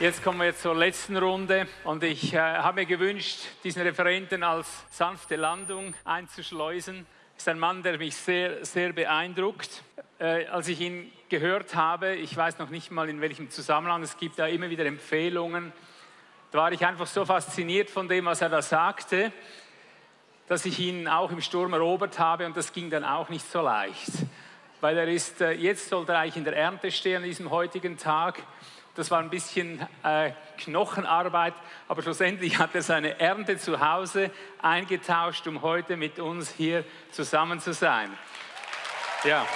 Jetzt kommen wir zur letzten Runde und ich äh, habe mir gewünscht, diesen Referenten als sanfte Landung einzuschleusen. Ist ein Mann, der mich sehr, sehr beeindruckt. Äh, als ich ihn gehört habe, ich weiß noch nicht mal in welchem Zusammenhang, es gibt da immer wieder Empfehlungen, da war ich einfach so fasziniert von dem, was er da sagte, dass ich ihn auch im Sturm erobert habe und das ging dann auch nicht so leicht. Weil er ist, äh, jetzt sollte er eigentlich in der Ernte stehen an diesem heutigen Tag das war ein bisschen äh, Knochenarbeit, aber schlussendlich hat er seine Ernte zu Hause eingetauscht, um heute mit uns hier zusammen zu sein. Ja.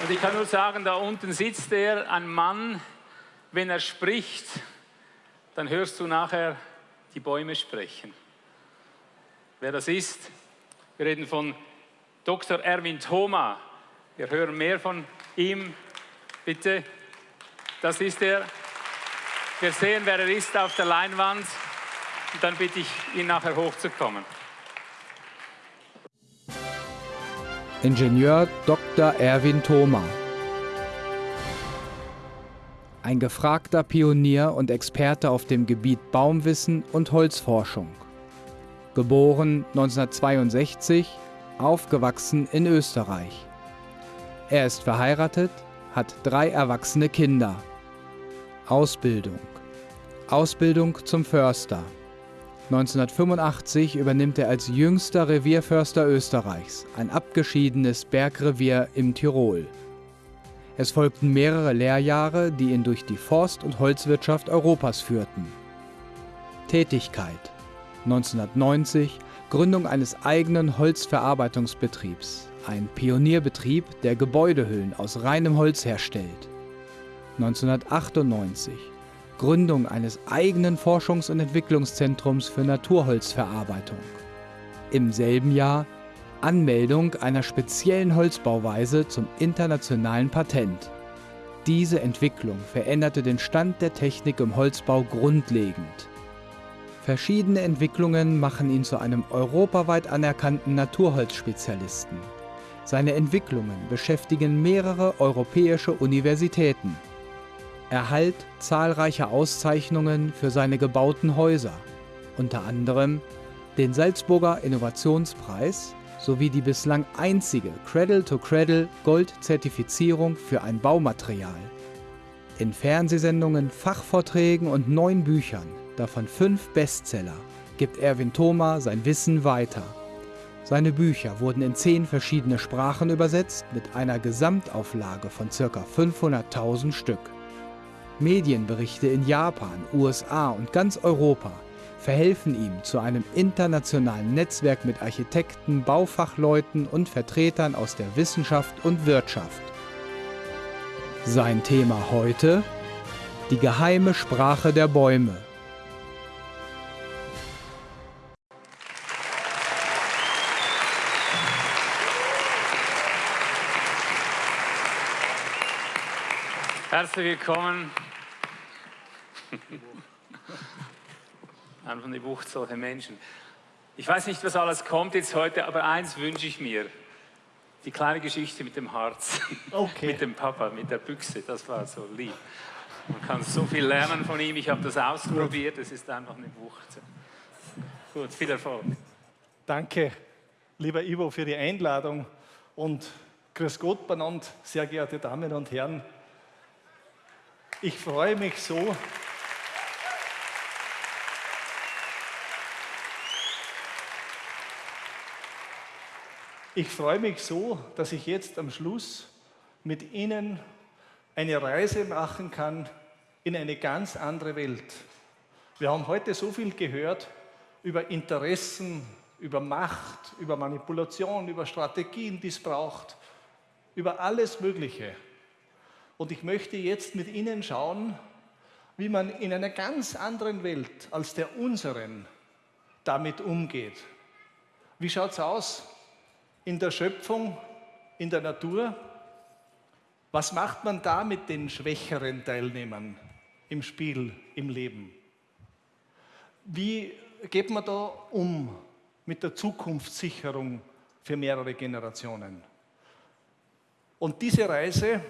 Und ich kann nur sagen, da unten sitzt er, ein Mann, wenn er spricht, dann hörst du nachher die Bäume sprechen. Wer das ist? Wir reden von Dr. Erwin Thoma. Wir hören mehr von ihm. Bitte, das ist er. Wir sehen, wer er ist auf der Leinwand. Und dann bitte ich ihn nachher hochzukommen. Ingenieur Dr. Erwin Thoma. Ein gefragter Pionier und Experte auf dem Gebiet Baumwissen und Holzforschung. Geboren 1962 aufgewachsen in Österreich. Er ist verheiratet, hat drei erwachsene Kinder. Ausbildung. Ausbildung zum Förster. 1985 übernimmt er als jüngster Revierförster Österreichs ein abgeschiedenes Bergrevier im Tirol. Es folgten mehrere Lehrjahre, die ihn durch die Forst- und Holzwirtschaft Europas führten. Tätigkeit 1990 Gründung eines eigenen Holzverarbeitungsbetriebs, ein Pionierbetrieb, der Gebäudehüllen aus reinem Holz herstellt. 1998 Gründung eines eigenen Forschungs- und Entwicklungszentrums für Naturholzverarbeitung. Im selben Jahr Anmeldung einer speziellen Holzbauweise zum internationalen Patent. Diese Entwicklung veränderte den Stand der Technik im Holzbau grundlegend. Verschiedene Entwicklungen machen ihn zu einem europaweit anerkannten Naturholzspezialisten. Seine Entwicklungen beschäftigen mehrere europäische Universitäten. Erhalt zahlreicher Auszeichnungen für seine gebauten Häuser, unter anderem den Salzburger Innovationspreis sowie die bislang einzige Cradle-to-Cradle Gold-Zertifizierung für ein Baumaterial. In Fernsehsendungen, Fachvorträgen und neun Büchern davon fünf Bestseller, gibt Erwin Thoma sein Wissen weiter. Seine Bücher wurden in zehn verschiedene Sprachen übersetzt mit einer Gesamtauflage von ca. 500.000 Stück. Medienberichte in Japan, USA und ganz Europa verhelfen ihm zu einem internationalen Netzwerk mit Architekten, Baufachleuten und Vertretern aus der Wissenschaft und Wirtschaft. Sein Thema heute? Die geheime Sprache der Bäume. Herzlich willkommen. Einfach eine Wucht solcher Menschen. Ich weiß nicht, was alles kommt jetzt heute, aber eins wünsche ich mir. Die kleine Geschichte mit dem Harz. Okay. mit dem Papa, mit der Büchse, das war so lieb. Man kann so viel lernen von ihm. Ich habe das ausprobiert, es ist einfach eine Wucht. Gut, viel Erfolg. Danke, lieber Ivo, für die Einladung und grüß Gott benannt, sehr geehrte Damen und Herren. Ich freue mich so, Ich freue mich so, dass ich jetzt am Schluss mit Ihnen eine Reise machen kann in eine ganz andere Welt. Wir haben heute so viel gehört über Interessen, über Macht, über Manipulation, über Strategien, die es braucht, über alles Mögliche. Und ich möchte jetzt mit Ihnen schauen, wie man in einer ganz anderen Welt als der unseren damit umgeht. Wie schaut es aus in der Schöpfung, in der Natur? Was macht man da mit den schwächeren Teilnehmern im Spiel, im Leben? Wie geht man da um mit der Zukunftssicherung für mehrere Generationen? Und diese Reise,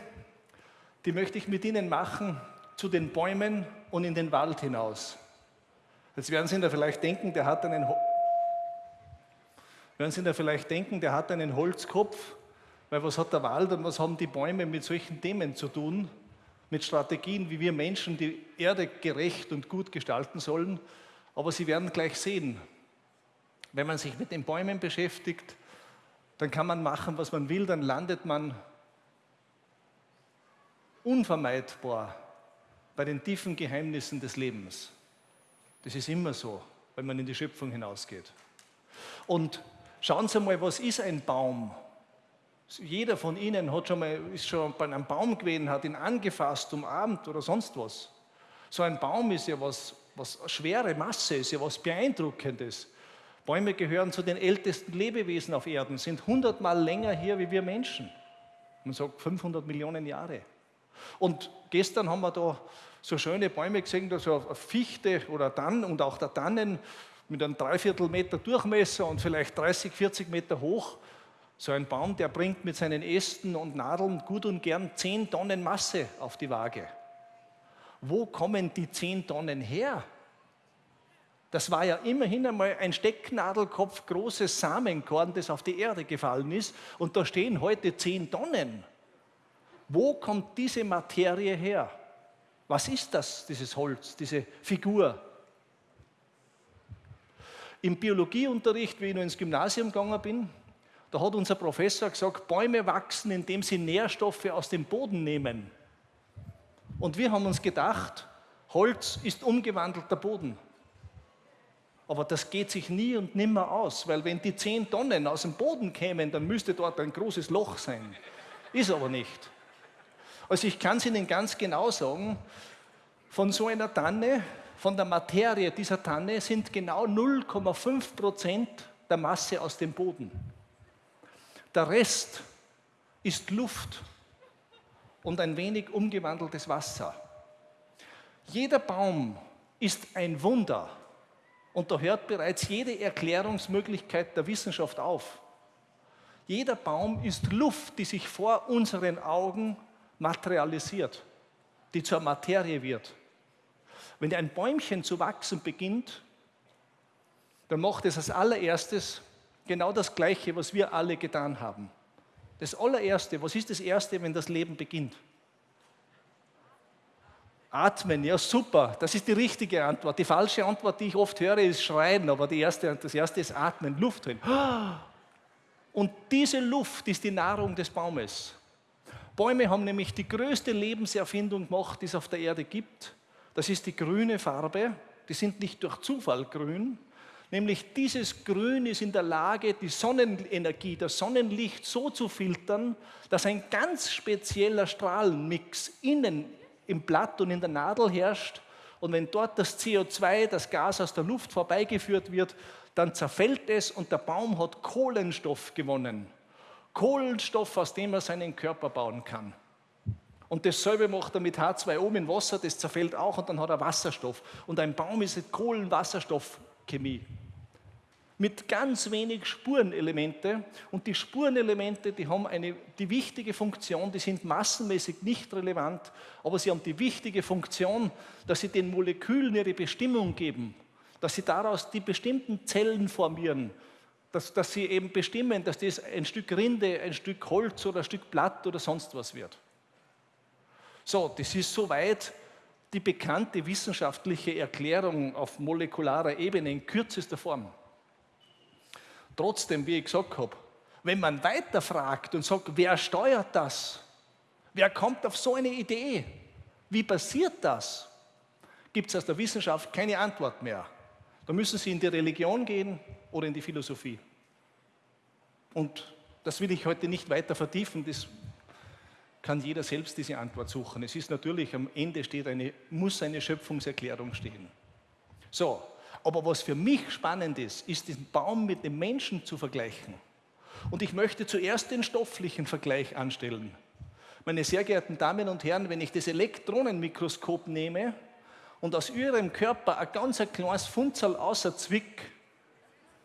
die möchte ich mit Ihnen machen zu den Bäumen und in den Wald hinaus. Jetzt werden Sie da vielleicht denken, der hat einen, werden Sie da vielleicht denken, der hat einen Holzkopf, weil was hat der Wald und was haben die Bäume mit solchen Themen zu tun? Mit Strategien, wie wir Menschen die Erde gerecht und gut gestalten sollen. Aber Sie werden gleich sehen, wenn man sich mit den Bäumen beschäftigt, dann kann man machen, was man will, dann landet man unvermeidbar bei den tiefen Geheimnissen des Lebens. Das ist immer so, wenn man in die Schöpfung hinausgeht. Und schauen Sie mal, was ist ein Baum? Jeder von Ihnen hat schon mal, ist schon bei einem Baum gewesen, hat ihn angefasst, umarmt oder sonst was. So ein Baum ist ja was, was schwere Masse, ist ja was Beeindruckendes. Bäume gehören zu den ältesten Lebewesen auf Erden, sind hundertmal länger hier wie wir Menschen. Man sagt 500 Millionen Jahre. Und gestern haben wir da so schöne Bäume gesehen, da so eine Fichte oder Tann und auch der Tannen mit einem Dreiviertel Meter Durchmesser und vielleicht 30, 40 Meter hoch. So ein Baum, der bringt mit seinen Ästen und Nadeln gut und gern 10 Tonnen Masse auf die Waage. Wo kommen die 10 Tonnen her? Das war ja immerhin einmal ein Stecknadelkopf großes Samenkorn, das auf die Erde gefallen ist. Und da stehen heute 10 Tonnen. Wo kommt diese Materie her? Was ist das, dieses Holz, diese Figur? Im Biologieunterricht, wie ich noch ins Gymnasium gegangen bin, da hat unser Professor gesagt, Bäume wachsen, indem sie Nährstoffe aus dem Boden nehmen. Und wir haben uns gedacht, Holz ist umgewandelter Boden. Aber das geht sich nie und nimmer aus, weil wenn die 10 Tonnen aus dem Boden kämen, dann müsste dort ein großes Loch sein. Ist aber nicht. Also ich kann es Ihnen ganz genau sagen, von so einer Tanne, von der Materie dieser Tanne sind genau 0,5 Prozent der Masse aus dem Boden. Der Rest ist Luft und ein wenig umgewandeltes Wasser. Jeder Baum ist ein Wunder und da hört bereits jede Erklärungsmöglichkeit der Wissenschaft auf. Jeder Baum ist Luft, die sich vor unseren Augen materialisiert, die zur Materie wird. Wenn ein Bäumchen zu wachsen beginnt, dann macht es als allererstes genau das Gleiche, was wir alle getan haben. Das allererste, was ist das Erste, wenn das Leben beginnt? Atmen, ja super, das ist die richtige Antwort. Die falsche Antwort, die ich oft höre, ist Schreien, aber die erste, das erste ist Atmen, Luft holen. Und diese Luft ist die Nahrung des Baumes. Bäume haben nämlich die größte Lebenserfindung gemacht, die es auf der Erde gibt. Das ist die grüne Farbe. Die sind nicht durch Zufall grün. Nämlich dieses Grün ist in der Lage, die Sonnenenergie, das Sonnenlicht so zu filtern, dass ein ganz spezieller Strahlenmix innen im Blatt und in der Nadel herrscht. Und wenn dort das CO2, das Gas aus der Luft vorbeigeführt wird, dann zerfällt es und der Baum hat Kohlenstoff gewonnen. Kohlenstoff, aus dem er seinen Körper bauen kann. Und dasselbe macht er mit H2O mit Wasser, das zerfällt auch und dann hat er Wasserstoff. Und ein Baum ist eine Kohlenwasserstoffchemie. Mit ganz wenig Spurenelemente. Und die Spurenelemente, die haben eine, die wichtige Funktion, die sind massenmäßig nicht relevant, aber sie haben die wichtige Funktion, dass sie den Molekülen ihre Bestimmung geben, dass sie daraus die bestimmten Zellen formieren, dass, dass sie eben bestimmen, dass das ein Stück Rinde, ein Stück Holz oder ein Stück Blatt oder sonst was wird. So, das ist soweit die bekannte wissenschaftliche Erklärung auf molekularer Ebene in kürzester Form. Trotzdem, wie ich gesagt habe, wenn man weiterfragt und sagt, wer steuert das? Wer kommt auf so eine Idee? Wie passiert das? Gibt es aus der Wissenschaft keine Antwort mehr. Da müssen Sie in die Religion gehen oder in die Philosophie. Und das will ich heute nicht weiter vertiefen, das kann jeder selbst diese Antwort suchen. Es ist natürlich, am Ende steht eine, muss eine Schöpfungserklärung stehen. So, aber was für mich spannend ist, ist diesen Baum mit dem Menschen zu vergleichen. Und ich möchte zuerst den stofflichen Vergleich anstellen. Meine sehr geehrten Damen und Herren, wenn ich das Elektronenmikroskop nehme und aus Ihrem Körper ein ganz kleines Funzel außer Zwick,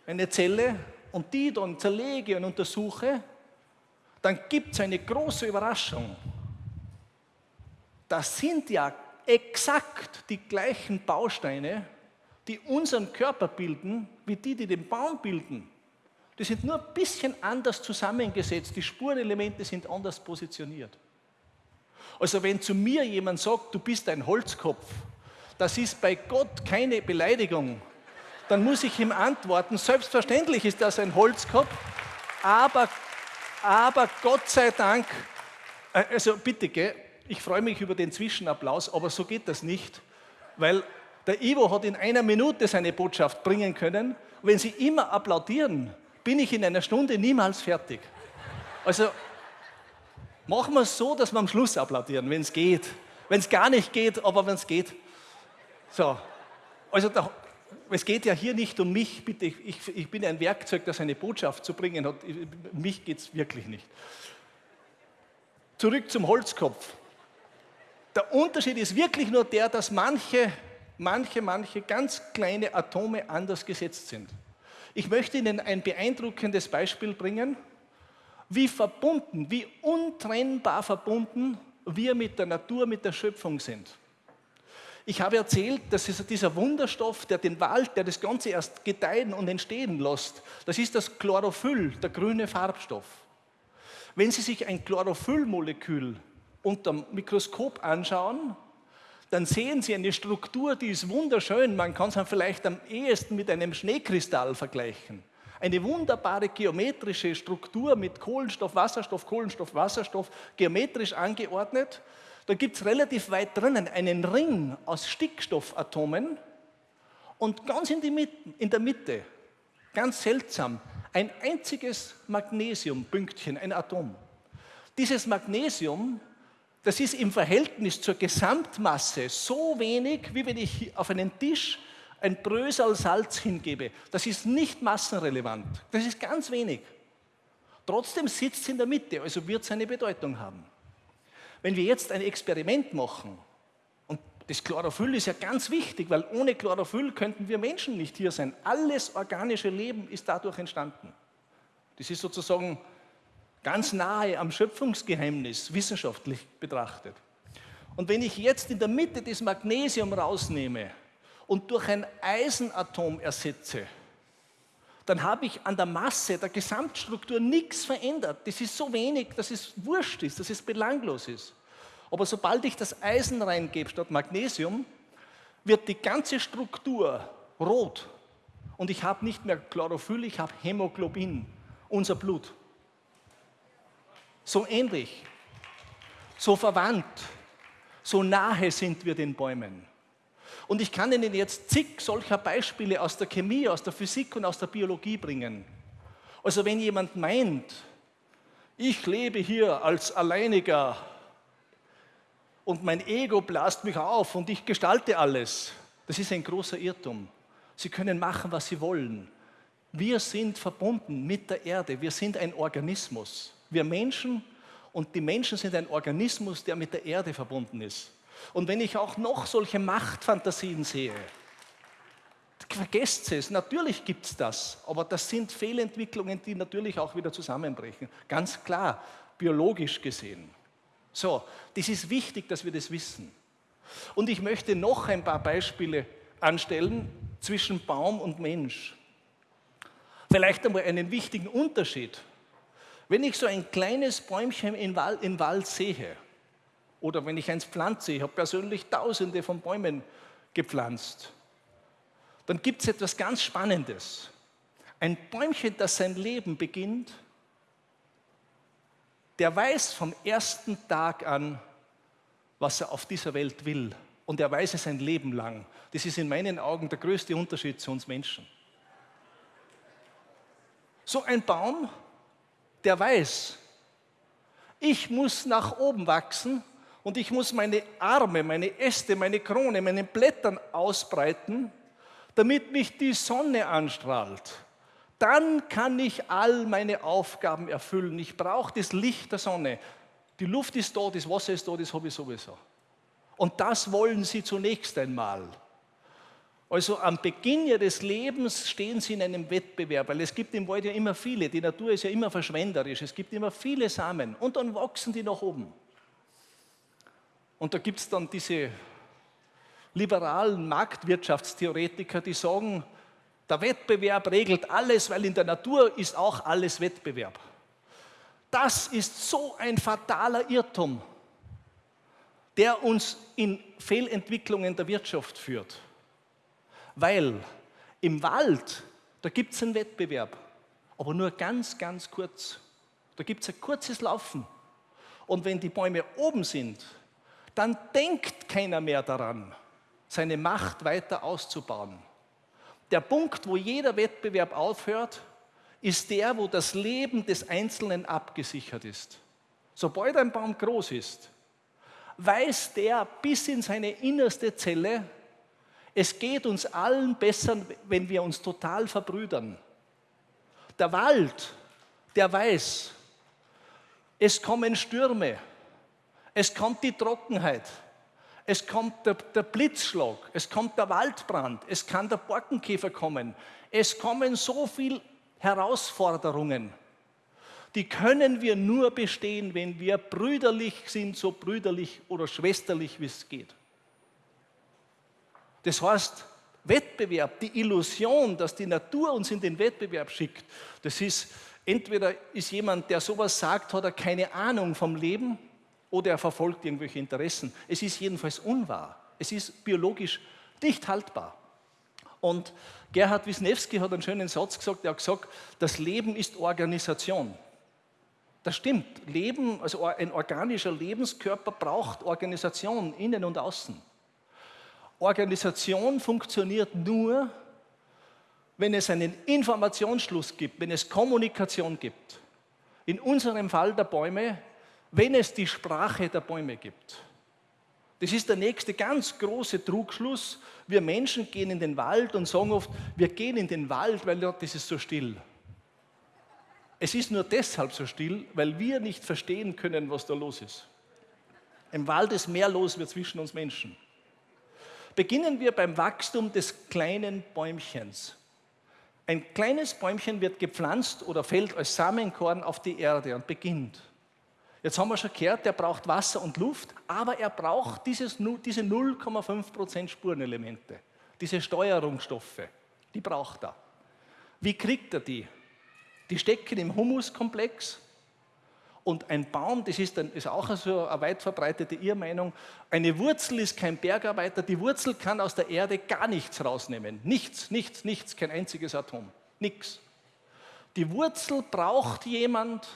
eine Zelle, und die dann zerlege und untersuche, dann gibt es eine große Überraschung. Das sind ja exakt die gleichen Bausteine, die unseren Körper bilden, wie die, die den Baum bilden. Die sind nur ein bisschen anders zusammengesetzt, die Spurenelemente sind anders positioniert. Also wenn zu mir jemand sagt, du bist ein Holzkopf, das ist bei Gott keine Beleidigung, dann muss ich ihm antworten, selbstverständlich ist das ein Holzkopf, aber, aber Gott sei Dank, äh, also bitte, gell, ich freue mich über den Zwischenapplaus, aber so geht das nicht, weil der Ivo hat in einer Minute seine Botschaft bringen können. wenn Sie immer applaudieren, bin ich in einer Stunde niemals fertig. Also machen wir es so, dass wir am Schluss applaudieren, wenn es geht. Wenn es gar nicht geht, aber wenn es geht. So, also da, es geht ja hier nicht um mich, bitte, ich, ich bin ein Werkzeug, das eine Botschaft zu bringen hat. Mich geht es wirklich nicht. Zurück zum Holzkopf. Der Unterschied ist wirklich nur der, dass manche, manche, manche ganz kleine Atome anders gesetzt sind. Ich möchte Ihnen ein beeindruckendes Beispiel bringen, wie verbunden, wie untrennbar verbunden wir mit der Natur, mit der Schöpfung sind. Ich habe erzählt, dass dieser Wunderstoff, der den Wald, der das Ganze erst gedeihen und entstehen lässt, das ist das Chlorophyll, der grüne Farbstoff. Wenn Sie sich ein Chlorophyllmolekül unter dem Mikroskop anschauen, dann sehen Sie eine Struktur, die ist wunderschön. Man kann es vielleicht am ehesten mit einem Schneekristall vergleichen. Eine wunderbare geometrische Struktur mit Kohlenstoff, Wasserstoff, Kohlenstoff, Wasserstoff, geometrisch angeordnet. Da gibt es relativ weit drinnen einen Ring aus Stickstoffatomen und ganz in, Mitte, in der Mitte, ganz seltsam, ein einziges Magnesiumpünktchen, ein Atom. Dieses Magnesium das ist im Verhältnis zur Gesamtmasse so wenig, wie wenn ich auf einen Tisch ein Brösel Salz hingebe. Das ist nicht massenrelevant. Das ist ganz wenig. Trotzdem sitzt es in der Mitte, also wird es eine Bedeutung haben. Wenn wir jetzt ein Experiment machen, und das Chlorophyll ist ja ganz wichtig, weil ohne Chlorophyll könnten wir Menschen nicht hier sein. Alles organische Leben ist dadurch entstanden. Das ist sozusagen ganz nahe am Schöpfungsgeheimnis wissenschaftlich betrachtet. Und wenn ich jetzt in der Mitte das Magnesium rausnehme und durch ein Eisenatom ersetze, dann habe ich an der Masse der Gesamtstruktur nichts verändert. Das ist so wenig, dass es wurscht ist, dass es belanglos ist. Aber sobald ich das Eisen reingebe statt Magnesium, wird die ganze Struktur rot. Und ich habe nicht mehr Chlorophyll, ich habe Hämoglobin, unser Blut so ähnlich, so verwandt, so nahe sind wir den Bäumen. Und ich kann Ihnen jetzt zig solcher Beispiele aus der Chemie, aus der Physik und aus der Biologie bringen. Also wenn jemand meint, ich lebe hier als Alleiniger und mein Ego blast mich auf und ich gestalte alles, das ist ein großer Irrtum. Sie können machen, was Sie wollen. Wir sind verbunden mit der Erde, wir sind ein Organismus. Wir Menschen und die Menschen sind ein Organismus, der mit der Erde verbunden ist. Und wenn ich auch noch solche Machtfantasien sehe, vergesst es, natürlich gibt es das, aber das sind Fehlentwicklungen, die natürlich auch wieder zusammenbrechen. Ganz klar, biologisch gesehen. So, das ist wichtig, dass wir das wissen. Und ich möchte noch ein paar Beispiele anstellen zwischen Baum und Mensch. Vielleicht einmal einen wichtigen Unterschied. Wenn ich so ein kleines Bäumchen im Wald, im Wald sehe, oder wenn ich eins pflanze, ich habe persönlich tausende von Bäumen gepflanzt, dann gibt es etwas ganz Spannendes. Ein Bäumchen, das sein Leben beginnt, der weiß vom ersten Tag an, was er auf dieser Welt will. Und er weiß es sein Leben lang. Das ist in meinen Augen der größte Unterschied zu uns Menschen. So ein Baum der weiß, ich muss nach oben wachsen und ich muss meine Arme, meine Äste, meine Krone, meine Blättern ausbreiten, damit mich die Sonne anstrahlt. Dann kann ich all meine Aufgaben erfüllen. Ich brauche das Licht der Sonne. Die Luft ist da, das Wasser ist da, das habe ich sowieso. Und das wollen sie zunächst einmal. Also am Beginn ihres Lebens stehen sie in einem Wettbewerb, weil es gibt im Wald ja immer viele, die Natur ist ja immer verschwenderisch, es gibt immer viele Samen und dann wachsen die nach oben. Und da gibt es dann diese liberalen Marktwirtschaftstheoretiker, die sagen, der Wettbewerb regelt alles, weil in der Natur ist auch alles Wettbewerb. Das ist so ein fataler Irrtum, der uns in Fehlentwicklungen der Wirtschaft führt. Weil im Wald, da gibt es einen Wettbewerb, aber nur ganz, ganz kurz. Da gibt es ein kurzes Laufen. Und wenn die Bäume oben sind, dann denkt keiner mehr daran, seine Macht weiter auszubauen. Der Punkt, wo jeder Wettbewerb aufhört, ist der, wo das Leben des Einzelnen abgesichert ist. Sobald ein Baum groß ist, weiß der bis in seine innerste Zelle, es geht uns allen besser, wenn wir uns total verbrüdern. Der Wald, der weiß, es kommen Stürme, es kommt die Trockenheit, es kommt der, der, Blitzschlag, es kommt der Waldbrand, es kann der Borkenkäfer kommen, es kommen so viele Herausforderungen. Die können wir nur bestehen, wenn wir brüderlich sind, so brüderlich oder schwesterlich, wie es geht. Das heißt, Wettbewerb, die Illusion, dass die Natur uns in den Wettbewerb schickt, das ist, entweder ist jemand, der sowas sagt, hat er keine Ahnung vom Leben oder er verfolgt irgendwelche Interessen. Es ist jedenfalls unwahr. Es ist biologisch nicht haltbar. Und Gerhard Wisniewski hat einen schönen Satz gesagt, er hat gesagt, das Leben ist Organisation. Das stimmt. Leben, also ein organischer Lebenskörper braucht Organisation, innen und außen. Organisation funktioniert nur, wenn es einen Informationsschluss gibt, wenn es Kommunikation gibt. In unserem Fall der Bäume, wenn es die Sprache der Bäume gibt. Das ist der nächste ganz große Trugschluss. Wir Menschen gehen in den Wald und sagen oft, wir gehen in den Wald, weil dort ist es so still. Es ist nur deshalb so still, weil wir nicht verstehen können, was da los ist. Im Wald ist mehr los wie zwischen uns Menschen. Beginnen wir beim Wachstum des kleinen Bäumchens. Ein kleines Bäumchen wird gepflanzt oder fällt als Samenkorn auf die Erde und beginnt. Jetzt haben wir schon gehört, der braucht Wasser und Luft, aber er braucht dieses, diese 0,5% Spurenelemente, diese Steuerungsstoffe, die braucht er. Wie kriegt er die? Die stecken im Humuskomplex und ein Baum, das ist, dann, ist auch so eine weit verbreitete Irrmeinung, eine Wurzel ist kein Bergarbeiter, die Wurzel kann aus der Erde gar nichts rausnehmen. Nichts, nichts, nichts, kein einziges Atom, nichts. Die Wurzel braucht jemand,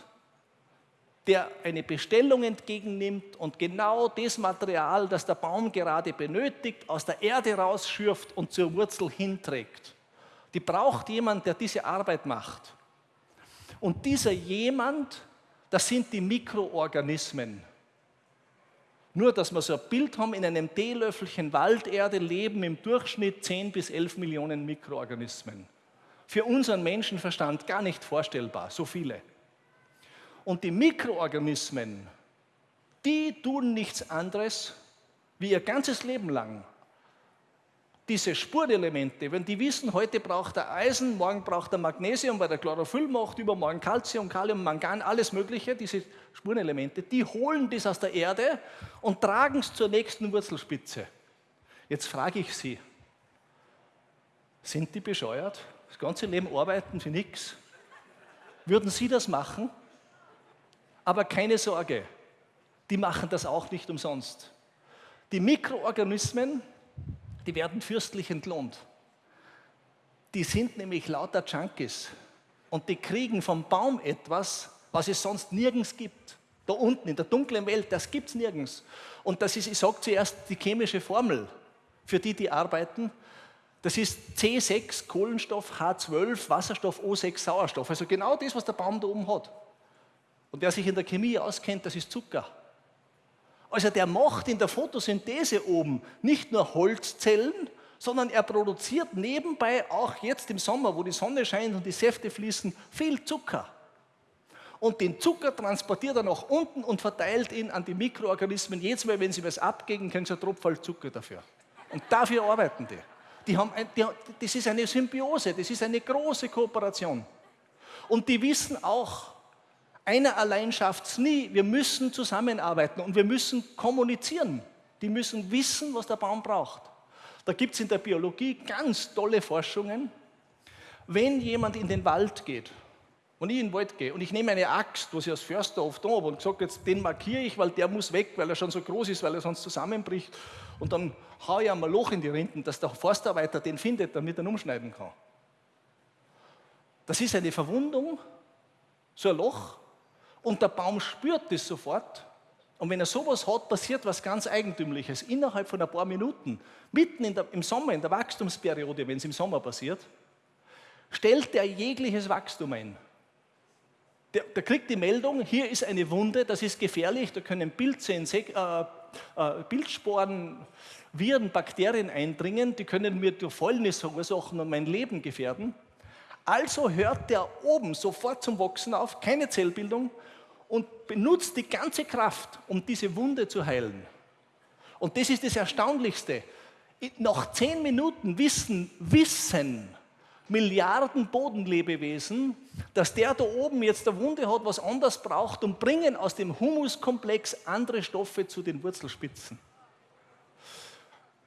der eine Bestellung entgegennimmt und genau das Material, das der Baum gerade benötigt, aus der Erde rausschürft und zur Wurzel hinträgt. Die braucht jemand, der diese Arbeit macht. Und dieser jemand das sind die Mikroorganismen. Nur, dass wir so ein Bild haben, in einem Teelöffelchen Walderde leben im Durchschnitt 10 bis 11 Millionen Mikroorganismen. Für unseren Menschenverstand gar nicht vorstellbar, so viele. Und die Mikroorganismen, die tun nichts anderes, wie ihr ganzes Leben lang diese Spurenelemente, wenn die wissen, heute braucht er Eisen, morgen braucht er Magnesium, weil der Chlorophyll macht, übermorgen Calcium, Kalium, Mangan, alles Mögliche, diese Spurenelemente, die holen das aus der Erde und tragen es zur nächsten Wurzelspitze. Jetzt frage ich Sie, sind die bescheuert? Das ganze Leben arbeiten für nichts? Würden Sie das machen? Aber keine Sorge, die machen das auch nicht umsonst. Die Mikroorganismen, die werden fürstlich entlohnt. Die sind nämlich lauter Junkies und die kriegen vom Baum etwas, was es sonst nirgends gibt. Da unten in der dunklen Welt, das gibt es nirgends. Und das ist, ich sage zuerst, die chemische Formel für die, die arbeiten. Das ist C6 Kohlenstoff, H12 Wasserstoff, O6 Sauerstoff. Also genau das, was der Baum da oben hat. Und wer sich in der Chemie auskennt, das ist Zucker. Also der macht in der Photosynthese oben nicht nur Holzzellen, sondern er produziert nebenbei auch jetzt im Sommer, wo die Sonne scheint und die Säfte fließen, viel Zucker. Und den Zucker transportiert er nach unten und verteilt ihn an die Mikroorganismen. Jedes Mal, wenn sie was abgeben, können sie einen Tropfen Zucker dafür. Und dafür arbeiten die. Die haben ein, die, das ist eine Symbiose, das ist eine große Kooperation. Und die wissen auch, einer allein schafft es nie. Wir müssen zusammenarbeiten und wir müssen kommunizieren. Die müssen wissen, was der Baum braucht. Da gibt es in der Biologie ganz tolle Forschungen. Wenn jemand in den Wald geht, und ich in den Wald gehe und ich nehme eine Axt, was ich als Förster oft habe und sage, jetzt den markiere ich, weil der muss weg, weil er schon so groß ist, weil er sonst zusammenbricht. Und dann haue ich einmal ein Loch in die Rinden, dass der Forstarbeiter den findet, damit er ihn umschneiden kann. Das ist eine Verwundung, so ein Loch, und der Baum spürt das sofort. Und wenn er sowas hat, passiert was ganz Eigentümliches. Innerhalb von ein paar Minuten, mitten der, im Sommer, in der Wachstumsperiode, wenn es im Sommer passiert, stellt er jegliches Wachstum ein der, der, kriegt die Meldung, hier ist eine Wunde, das ist gefährlich, da können Pilze, Insek äh, äh, Pilzsporen, Viren, Bakterien eindringen, die können mir durch Fäulnis verursachen und mein Leben gefährden. Also hört der oben sofort zum Wachsen auf, keine Zellbildung und benutzt die ganze Kraft, um diese Wunde zu heilen. Und das ist das Erstaunlichste. Nach zehn Minuten wissen, wissen Milliarden Bodenlebewesen, dass der da oben jetzt eine Wunde hat, was anders braucht und bringen aus dem Humuskomplex andere Stoffe zu den Wurzelspitzen.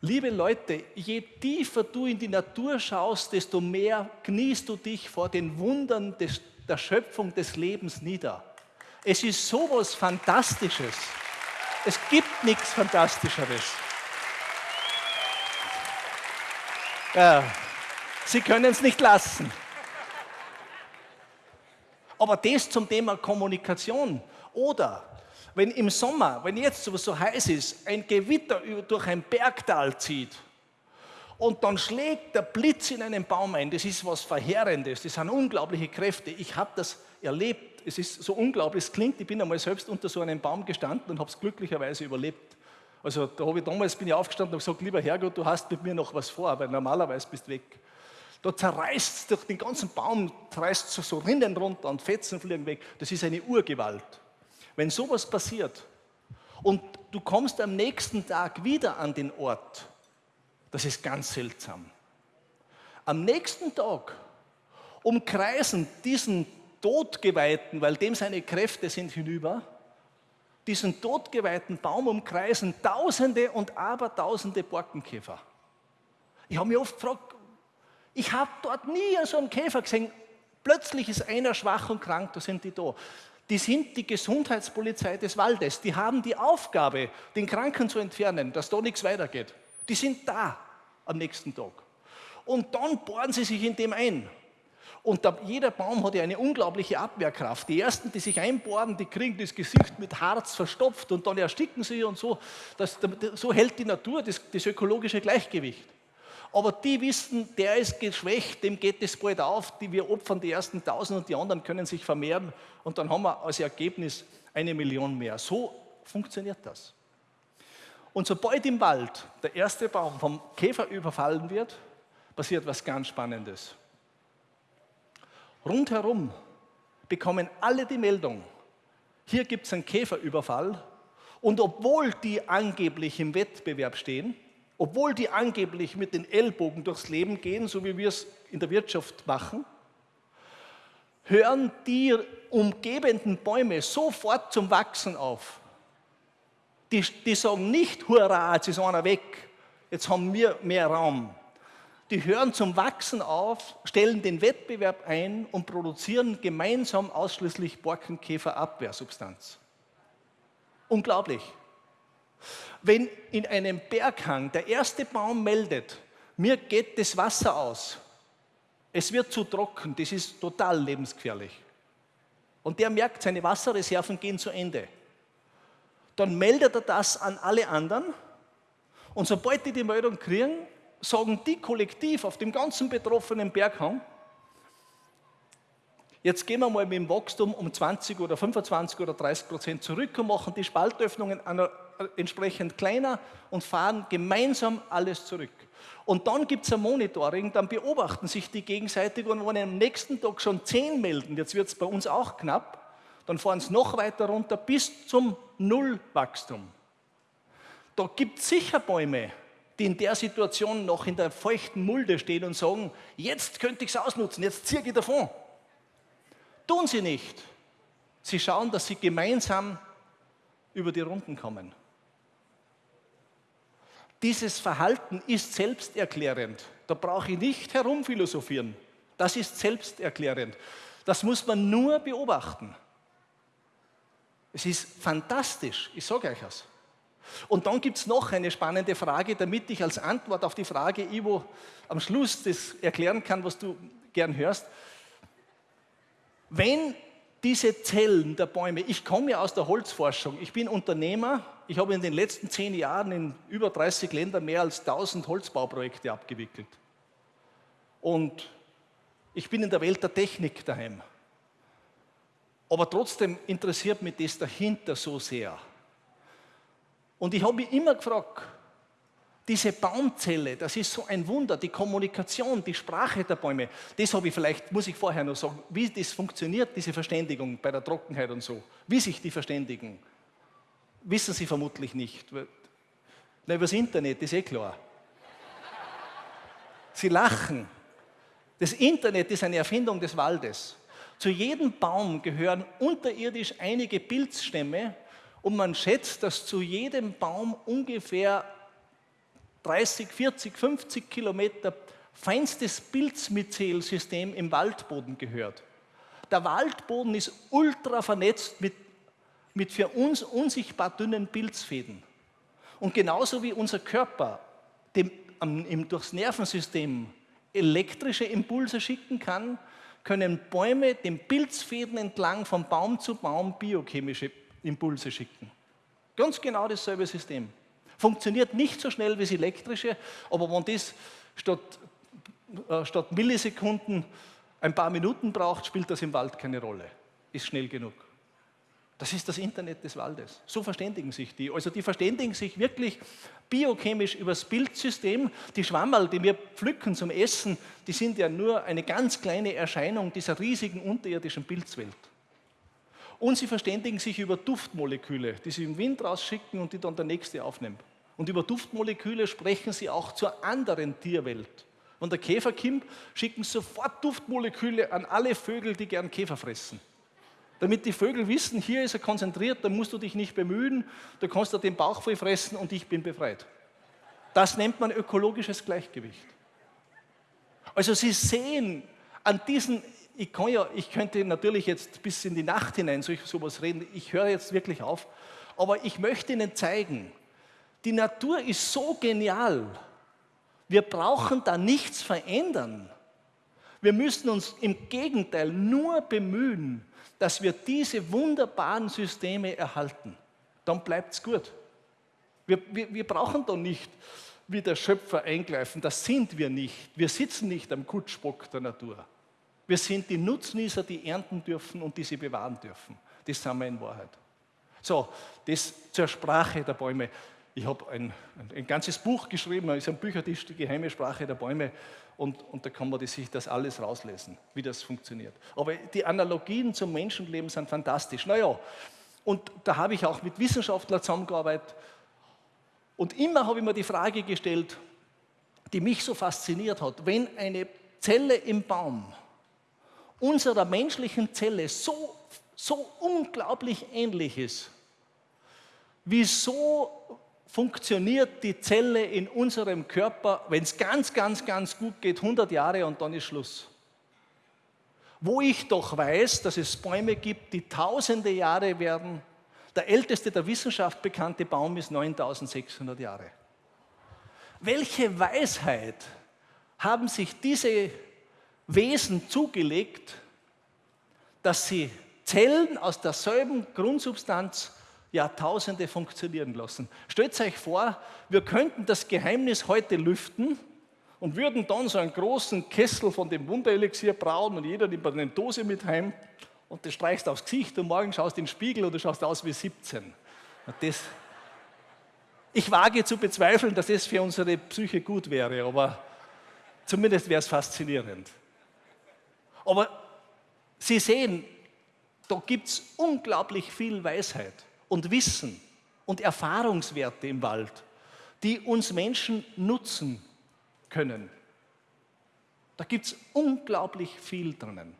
Liebe Leute, je tiefer du in die Natur schaust, desto mehr kniest du dich vor den Wundern des, der Schöpfung des Lebens nieder. Es ist sowas Fantastisches. Es gibt nichts Fantastischeres. Ja. Sie können es nicht lassen. Aber das zum Thema Kommunikation. Oder wenn im Sommer, wenn jetzt so heiß ist, ein Gewitter durch ein Bergtal zieht und dann schlägt der Blitz in einen Baum ein, das ist was Verheerendes, das sind unglaubliche Kräfte. Ich habe das erlebt, es ist so unglaublich, es klingt, ich bin einmal selbst unter so einem Baum gestanden und habe es glücklicherweise überlebt. Also da habe ich damals bin ich aufgestanden und gesagt, lieber Herrgott, du hast mit mir noch was vor, weil normalerweise bist du weg. Da zerreißt es durch den ganzen Baum, zerreißt so Rinnen runter und Fetzen fliegen weg. Das ist eine Urgewalt. Wenn sowas passiert und du kommst am nächsten Tag wieder an den Ort, das ist ganz seltsam. Am nächsten Tag umkreisen diesen Todgeweihten, weil dem seine Kräfte sind hinüber, diesen todgeweihten Baum umkreisen Tausende und Abertausende Borkenkäfer. Ich habe mich oft gefragt, ich habe dort nie so einen Käfer gesehen. Plötzlich ist einer schwach und krank, da sind die da. Die sind die Gesundheitspolizei des Waldes. Die haben die Aufgabe, den Kranken zu entfernen, dass da nichts weitergeht. Die sind da am nächsten Tag. Und dann bohren sie sich in dem ein. Und da, jeder Baum hat ja eine unglaubliche Abwehrkraft. Die ersten, die sich einbohren, die kriegen das Gesicht mit Harz verstopft und dann ersticken sie und so. Das, so hält die Natur das, das ökologische Gleichgewicht. Aber die wissen, der ist geschwächt, dem geht es bald auf, die wir opfern die ersten tausend und die anderen können sich vermehren und dann haben wir als Ergebnis eine Million mehr. So funktioniert das. Und sobald im Wald der erste Baum vom Käfer überfallen wird, passiert was ganz Spannendes. Rundherum bekommen alle die Meldung, hier gibt es einen Käferüberfall und obwohl die angeblich im Wettbewerb stehen, obwohl die angeblich mit den Ellbogen durchs Leben gehen, so wie wir es in der Wirtschaft machen, hören die umgebenden Bäume sofort zum Wachsen auf. Die, die sagen nicht, hurra, jetzt ist einer weg, jetzt haben wir mehr Raum. Die hören zum Wachsen auf, stellen den Wettbewerb ein und produzieren gemeinsam ausschließlich Borkenkäferabwehrsubstanz. Unglaublich. Wenn in einem Berghang der erste Baum meldet, mir geht das Wasser aus, es wird zu trocken, das ist total lebensgefährlich. Und der merkt, seine Wasserreserven gehen zu Ende. Dann meldet er das an alle anderen und sobald die die Meldung kriegen, sagen die kollektiv auf dem ganzen betroffenen Berghang, Jetzt gehen wir mal mit dem Wachstum um 20 oder 25 oder 30 Prozent zurück und machen die Spaltöffnungen entsprechend kleiner und fahren gemeinsam alles zurück. Und dann gibt es ein Monitoring, dann beobachten sich die gegenseitig und wenn am nächsten Tag schon 10 melden, jetzt wird es bei uns auch knapp, dann fahren sie noch weiter runter bis zum Nullwachstum. Da gibt es sicher Bäume, die in der Situation noch in der feuchten Mulde stehen und sagen, jetzt könnte ich es ausnutzen, jetzt ziehe ich davon. Tun sie nicht. Sie schauen, dass sie gemeinsam über die Runden kommen. Dieses Verhalten ist selbsterklärend. Da brauche ich nicht herumphilosophieren. Das ist selbsterklärend. Das muss man nur beobachten. Es ist fantastisch, ich sage euch das. Und dann gibt es noch eine spannende Frage, damit ich als Antwort auf die Frage, Ivo, am Schluss das erklären kann, was du gern hörst. Wenn diese Zellen der Bäume, ich komme ja aus der Holzforschung, ich bin Unternehmer, ich habe in den letzten zehn Jahren in über 30 Ländern mehr als 1000 Holzbauprojekte abgewickelt. Und ich bin in der Welt der Technik daheim. Aber trotzdem interessiert mich das dahinter so sehr. Und ich habe mich immer gefragt, diese Baumzelle, das ist so ein Wunder, die Kommunikation, die Sprache der Bäume, das habe ich vielleicht, muss ich vorher noch sagen, wie das funktioniert, diese Verständigung bei der Trockenheit und so, wie sich die verständigen, wissen Sie vermutlich nicht. Na, über das Internet, ist eh klar. Sie lachen. Das Internet ist eine Erfindung des Waldes. Zu jedem Baum gehören unterirdisch einige Pilzstämme und man schätzt, dass zu jedem Baum ungefähr 30, 40, 50 Kilometer feinstes Pilzmyzelsystem im Waldboden gehört. Der Waldboden ist ultra vernetzt mit, mit für uns unsichtbar dünnen Pilzfäden. Und genauso wie unser Körper dem, um, durchs Nervensystem elektrische Impulse schicken kann, können Bäume den Pilzfäden entlang von Baum zu Baum biochemische Impulse schicken. Ganz genau dasselbe System. Funktioniert nicht so schnell wie das elektrische, aber wenn das statt, äh, statt Millisekunden ein paar Minuten braucht, spielt das im Wald keine Rolle. Ist schnell genug. Das ist das Internet des Waldes. So verständigen sich die. Also die verständigen sich wirklich biochemisch über das Bildsystem. Die Schwammerl, die wir pflücken zum Essen, die sind ja nur eine ganz kleine Erscheinung dieser riesigen unterirdischen Pilzwelt. Und sie verständigen sich über Duftmoleküle, die sie im Wind rausschicken und die dann der Nächste aufnimmt. Und über Duftmoleküle sprechen sie auch zur anderen Tierwelt. Wenn der Käfer kommt, schicken sofort Duftmoleküle an alle Vögel, die gern Käfer fressen. Damit die Vögel wissen, hier ist er konzentriert, da musst du dich nicht bemühen, du kannst dir den Bauch voll fressen und ich bin befreit. Das nennt man ökologisches Gleichgewicht. Also Sie sehen an diesen ich, kann ja, ich könnte natürlich jetzt bis in die Nacht hinein so sowas reden, ich höre jetzt wirklich auf, aber ich möchte Ihnen zeigen, die Natur ist so genial, wir brauchen da nichts verändern. Wir müssen uns im Gegenteil nur bemühen, dass wir diese wunderbaren Systeme erhalten. Dann bleibt es gut. Wir, wir, wir brauchen da nicht wie der Schöpfer eingreifen, das sind wir nicht. Wir sitzen nicht am Kutschbock der Natur. Wir sind die Nutznießer, die ernten dürfen und die sie bewahren dürfen. Das sind wir in Wahrheit. So, das zur Sprache der Bäume. Ich habe ein, ein, ganzes Buch geschrieben, es ist ein Büchertisch, die geheime Sprache der Bäume, und, und da kann man sich das alles rauslesen, wie das funktioniert. Aber die Analogien zum Menschenleben sind fantastisch. Naja, und da habe ich auch mit Wissenschaftlern zusammengearbeitet. Und immer habe ich mir die Frage gestellt, die mich so fasziniert hat, wenn eine Zelle im Baum unserer menschlichen Zelle so, so unglaublich ähnlich ist, wieso funktioniert die Zelle in unserem Körper, wenn es ganz, ganz, ganz gut geht, 100 Jahre und dann ist Schluss. Wo ich doch weiß, dass es Bäume gibt, die tausende Jahre werden. Der älteste der Wissenschaft bekannte Baum ist 9600 Jahre. Welche Weisheit haben sich diese Wesen zugelegt, dass sie Zellen aus derselben Grundsubstanz Jahrtausende funktionieren lassen. Stellt euch vor, wir könnten das Geheimnis heute lüften und würden dann so einen großen Kessel von dem Wunderelixier brauen und jeder nimmt eine Dose mit heim und das streichst aufs Gesicht und morgen schaust in den Spiegel und du schaust aus wie 17. Das, ich wage zu bezweifeln, dass das für unsere Psyche gut wäre, aber zumindest wäre es faszinierend. Aber Sie sehen, da gibt es unglaublich viel Weisheit und Wissen und Erfahrungswerte im Wald, die uns Menschen nutzen können. Da gibt es unglaublich viel drinnen.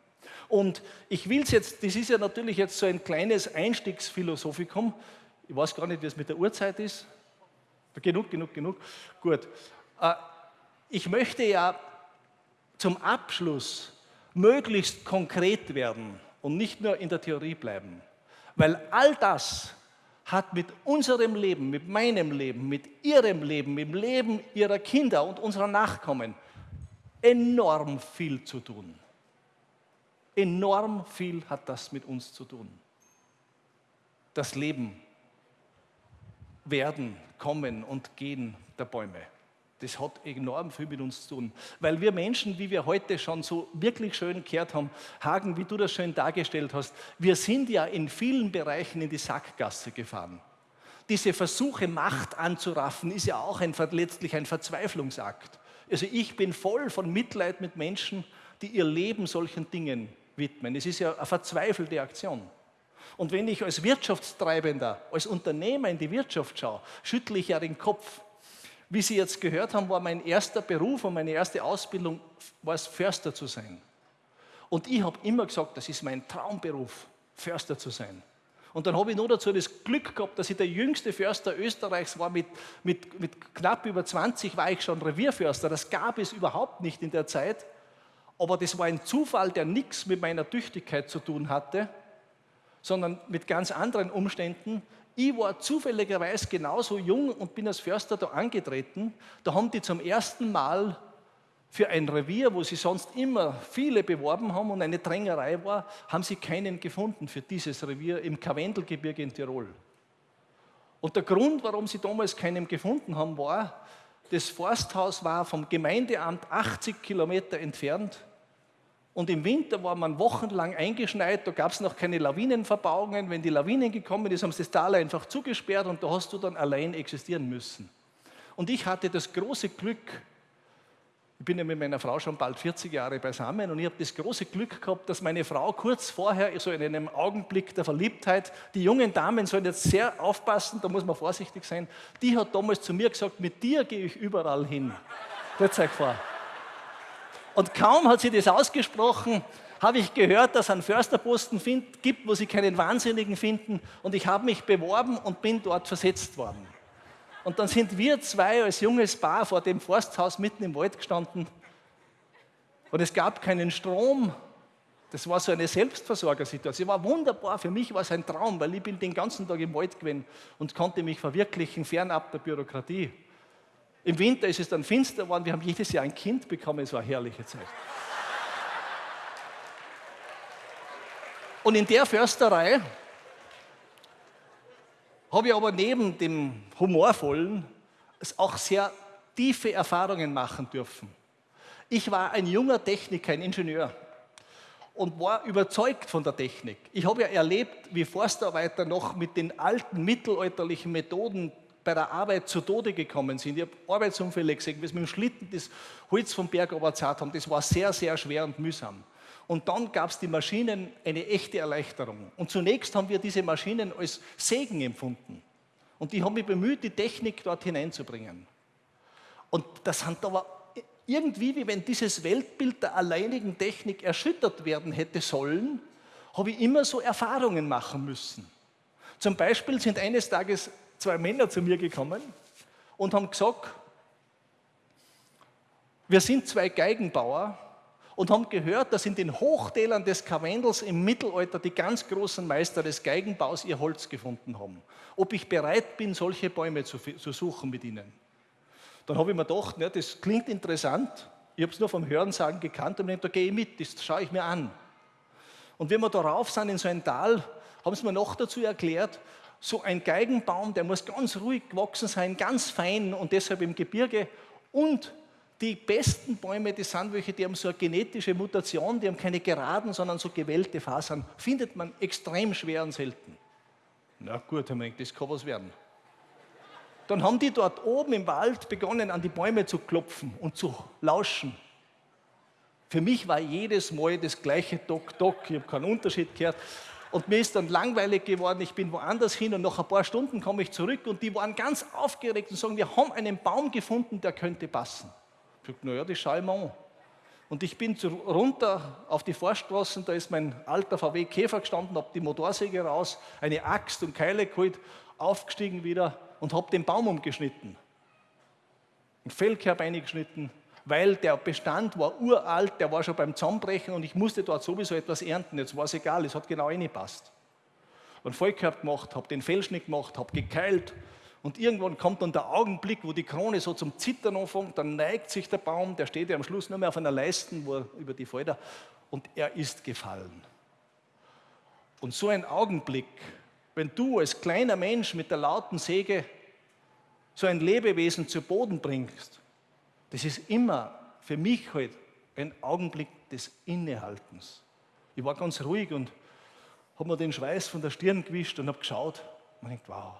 Und ich will es jetzt, das ist ja natürlich jetzt so ein kleines Einstiegsphilosophicum. Ich weiß gar nicht, wie es mit der Uhrzeit ist. Genug, genug, genug. Gut. Äh, ich möchte ja zum Abschluss möglichst konkret werden und nicht nur in der Theorie bleiben. Weil all das hat mit unserem Leben, mit meinem Leben, mit ihrem Leben, mit dem Leben ihrer Kinder und unserer Nachkommen enorm viel zu tun. Enorm viel hat das mit uns zu tun. Das Leben, Werden, Kommen und Gehen der Bäume. Das hat enorm viel mit uns zu tun. Weil wir Menschen, wie wir heute schon so wirklich schön gehört haben, Hagen, wie du das schön dargestellt hast, wir sind ja in vielen Bereichen in die Sackgasse gefahren. Diese Versuche, Macht anzuraffen, ist ja auch ein, letztlich ein Verzweiflungsakt. Also ich bin voll von Mitleid mit Menschen, die ihr Leben solchen Dingen widmen. Es ist ja eine verzweifelte Aktion. Und wenn ich als Wirtschaftstreibender, als Unternehmer in die Wirtschaft schaue, schüttle ich ja den Kopf wie Sie jetzt gehört haben, war mein erster Beruf und meine erste Ausbildung, war es Förster zu sein. Und ich habe immer gesagt, das ist mein Traumberuf, Förster zu sein. Und dann habe ich nur dazu das Glück gehabt, dass ich der jüngste Förster Österreichs war. Mit, mit, mit knapp über 20 war ich schon Revierförster. Das gab es überhaupt nicht in der Zeit. Aber das war ein Zufall, der nichts mit meiner Tüchtigkeit zu tun hatte, sondern mit ganz anderen Umständen. Ich war zufälligerweise genauso jung und bin als Förster da angetreten. Da haben die zum ersten Mal für ein Revier, wo sie sonst immer viele beworben haben und eine Drängerei war, haben sie keinen gefunden für dieses Revier im Karwendelgebirge in Tirol. Und der Grund, warum sie damals keinen gefunden haben, war, das Forsthaus war vom Gemeindeamt 80 Kilometer entfernt und im Winter war man wochenlang eingeschneit, da gab es noch keine Lawinenverbauungen. Wenn die Lawinen gekommen sind, haben sie das Tal einfach zugesperrt und da hast du dann allein existieren müssen. Und ich hatte das große Glück, ich bin ja mit meiner Frau schon bald 40 Jahre beisammen und ich habe das große Glück gehabt, dass meine Frau kurz vorher, so in einem Augenblick der Verliebtheit, die jungen Damen sollen jetzt sehr aufpassen, da muss man vorsichtig sein, die hat damals zu mir gesagt, mit dir gehe ich überall hin. Stellt euch vor. Und kaum hat sie das ausgesprochen, habe ich gehört, dass es einen Försterposten find, gibt, wo sie keinen Wahnsinnigen finden. Und ich habe mich beworben und bin dort versetzt worden. Und dann sind wir zwei als junges Paar vor dem Forsthaus mitten im Wald gestanden. Und es gab keinen Strom. Das war so eine Selbstversorgersituation. War wunderbar. Für mich war es ein Traum, weil ich bin den ganzen Tag im Wald gewesen und konnte mich verwirklichen, fernab der Bürokratie. Im Winter ist es dann finster geworden. Wir haben jedes Jahr ein Kind bekommen. Es war eine herrliche Zeit. Und in der Försterei habe ich aber neben dem Humorvollen auch sehr tiefe Erfahrungen machen dürfen. Ich war ein junger Techniker, ein Ingenieur und war überzeugt von der Technik. Ich habe ja erlebt, wie Forstarbeiter noch mit den alten mittelalterlichen Methoden bei der Arbeit zu Tode gekommen sind. Ich habe Arbeitsunfälle gesehen, wie sie mit dem Schlitten das Holz vom Berg überzahlt haben. Das war sehr, sehr schwer und mühsam. Und dann gab es die Maschinen eine echte Erleichterung. Und zunächst haben wir diese Maschinen als Segen empfunden. Und die haben mich bemüht, die Technik dort hineinzubringen. Und das hat aber irgendwie, wie wenn dieses Weltbild der alleinigen Technik erschüttert werden hätte sollen, habe ich immer so Erfahrungen machen müssen. Zum Beispiel sind eines Tages zwei Männer zu mir gekommen und haben gesagt, wir sind zwei Geigenbauer und haben gehört, dass in den Hochtälern des Karwendels im Mittelalter die ganz großen Meister des Geigenbaus ihr Holz gefunden haben. Ob ich bereit bin, solche Bäume zu, zu suchen mit ihnen. Dann habe ich mir gedacht, ne, das klingt interessant. Ich habe es nur vom Hörensagen gekannt und gedacht, da gehe ich mit, das schaue ich mir an. Und wenn wir darauf sind in so ein Tal, haben sie mir noch dazu erklärt, so ein Geigenbaum, der muss ganz ruhig gewachsen sein, ganz fein und deshalb im Gebirge. Und die besten Bäume, die sind welche, die haben so eine genetische Mutation, die haben keine geraden, sondern so gewellte Fasern. Findet man extrem schwer und selten. Na gut, haben wir gedacht, das kann was werden. Dann haben die dort oben im Wald begonnen, an die Bäume zu klopfen und zu lauschen. Für mich war jedes Mal das gleiche Dock, Dock, ich habe keinen Unterschied gehört. Und mir ist dann langweilig geworden, ich bin woanders hin und nach ein paar Stunden komme ich zurück und die waren ganz aufgeregt und sagen, wir haben einen Baum gefunden, der könnte passen. Ich gesagt, naja, das schaue ich mir an. Und ich bin runter auf die Forststraßen, da ist mein alter VW Käfer gestanden, habe die Motorsäge raus, eine Axt und Keile geholt, aufgestiegen wieder und habe den Baum umgeschnitten. Ein Fellkerb eingeschnitten, weil der Bestand war uralt, der war schon beim Zusammenbrechen und ich musste dort sowieso etwas ernten. Jetzt war es egal, es hat genau reingepasst. Und Vollkorb gemacht, habe den Fellschnitt gemacht, habe gekeilt und irgendwann kommt dann der Augenblick, wo die Krone so zum Zittern anfängt, dann neigt sich der Baum, der steht ja am Schluss nur mehr auf einer Leisten, wo er über die Felder, und er ist gefallen. Und so ein Augenblick, wenn du als kleiner Mensch mit der lauten Säge so ein Lebewesen zu Boden bringst, das ist immer für mich halt ein Augenblick des Innehaltens. Ich war ganz ruhig und habe mir den Schweiß von der Stirn gewischt und habe geschaut. Man denkt, wow.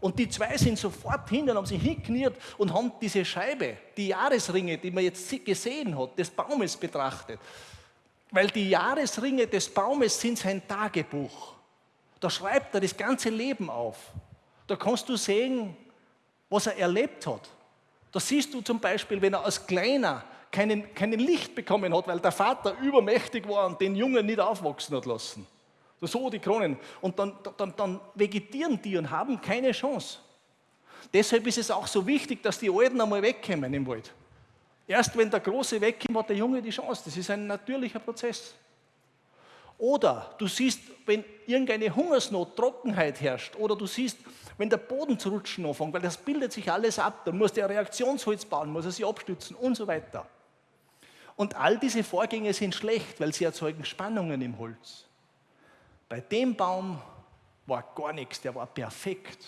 Und die zwei sind sofort hin und haben sich hingekniert und haben diese Scheibe, die Jahresringe, die man jetzt gesehen hat, des Baumes betrachtet. Weil die Jahresringe des Baumes sind sein Tagebuch. Da schreibt er das ganze Leben auf. Da kannst du sehen, was er erlebt hat. Da siehst du zum Beispiel, wenn er als Kleiner keinen, keinen Licht bekommen hat, weil der Vater übermächtig war und den Jungen nicht aufwachsen hat lassen. So die Kronen. Und dann, dann, dann vegetieren die und haben keine Chance. Deshalb ist es auch so wichtig, dass die Alten einmal wegkommen im Wald. Erst wenn der Große wegkommt, hat der Junge die Chance. Das ist ein natürlicher Prozess. Oder du siehst, wenn irgendeine Hungersnot, Trockenheit herrscht, oder du siehst, wenn der Boden zu rutschen anfängt, weil das bildet sich alles ab, dann muss der Reaktionsholz bauen, muss er sich abstützen und so weiter. Und all diese Vorgänge sind schlecht, weil sie erzeugen Spannungen im Holz. Bei dem Baum war gar nichts, der war perfekt.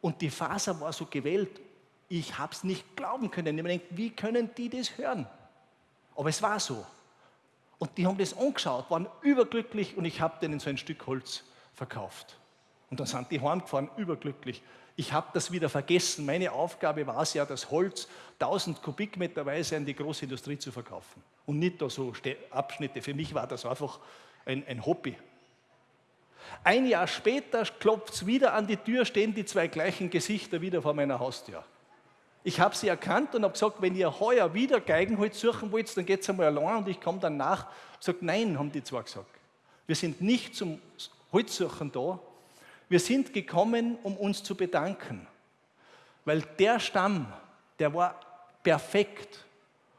Und die Faser war so gewählt, ich habe es nicht glauben können. Ich gedacht, wie können die das hören? Aber es war so. Und die haben das angeschaut, waren überglücklich und ich habe denen so ein Stück Holz verkauft. Und dann sind die heimgefahren, überglücklich. Ich habe das wieder vergessen. Meine Aufgabe war es ja, das Holz 1000 Kubikmeterweise an die Großindustrie zu verkaufen. Und nicht da so Abschnitte. Für mich war das einfach ein, ein Hobby. Ein Jahr später klopft es wieder an die Tür, stehen die zwei gleichen Gesichter wieder vor meiner Haustür. Ich habe sie erkannt und habe gesagt, wenn ihr heuer wieder Geigenholz suchen wollt, dann geht es einmal allein und ich komme dann nach. Sagt, nein, haben die zwei gesagt. Wir sind nicht zum Holzsuchen da, wir sind gekommen, um uns zu bedanken, weil der Stamm, der war perfekt.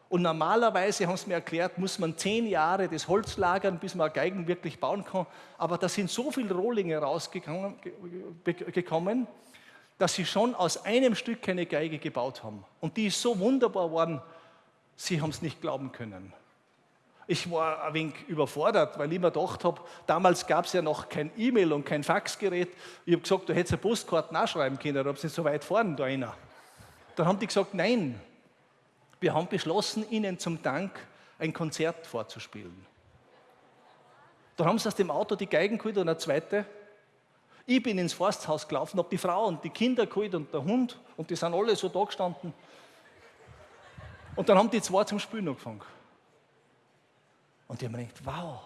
Und normalerweise, haben sie mir erklärt, muss man zehn Jahre das Holz lagern, bis man Geigen wirklich bauen kann. Aber da sind so viele Rohlinge rausgekommen, dass sie schon aus einem Stück eine Geige gebaut haben. Und die ist so wunderbar geworden, sie haben es nicht glauben können. Ich war ein wenig überfordert, weil ich mir gedacht habe, damals gab es ja noch kein E-Mail und kein Faxgerät. Ich habe gesagt, du hättest eine Postkarte nachschreiben können, da sind so weit vorne da einer. Dann haben die gesagt, nein, wir haben beschlossen, ihnen zum Dank ein Konzert vorzuspielen. Dann haben sie aus dem Auto die Geigen geholt und eine zweite. Ich bin ins Forsthaus gelaufen, habe die Frau und die Kinder geholt und der Hund und die sind alle so da gestanden. Und dann haben die zwei zum Spielen angefangen. Und die haben gedacht, wow.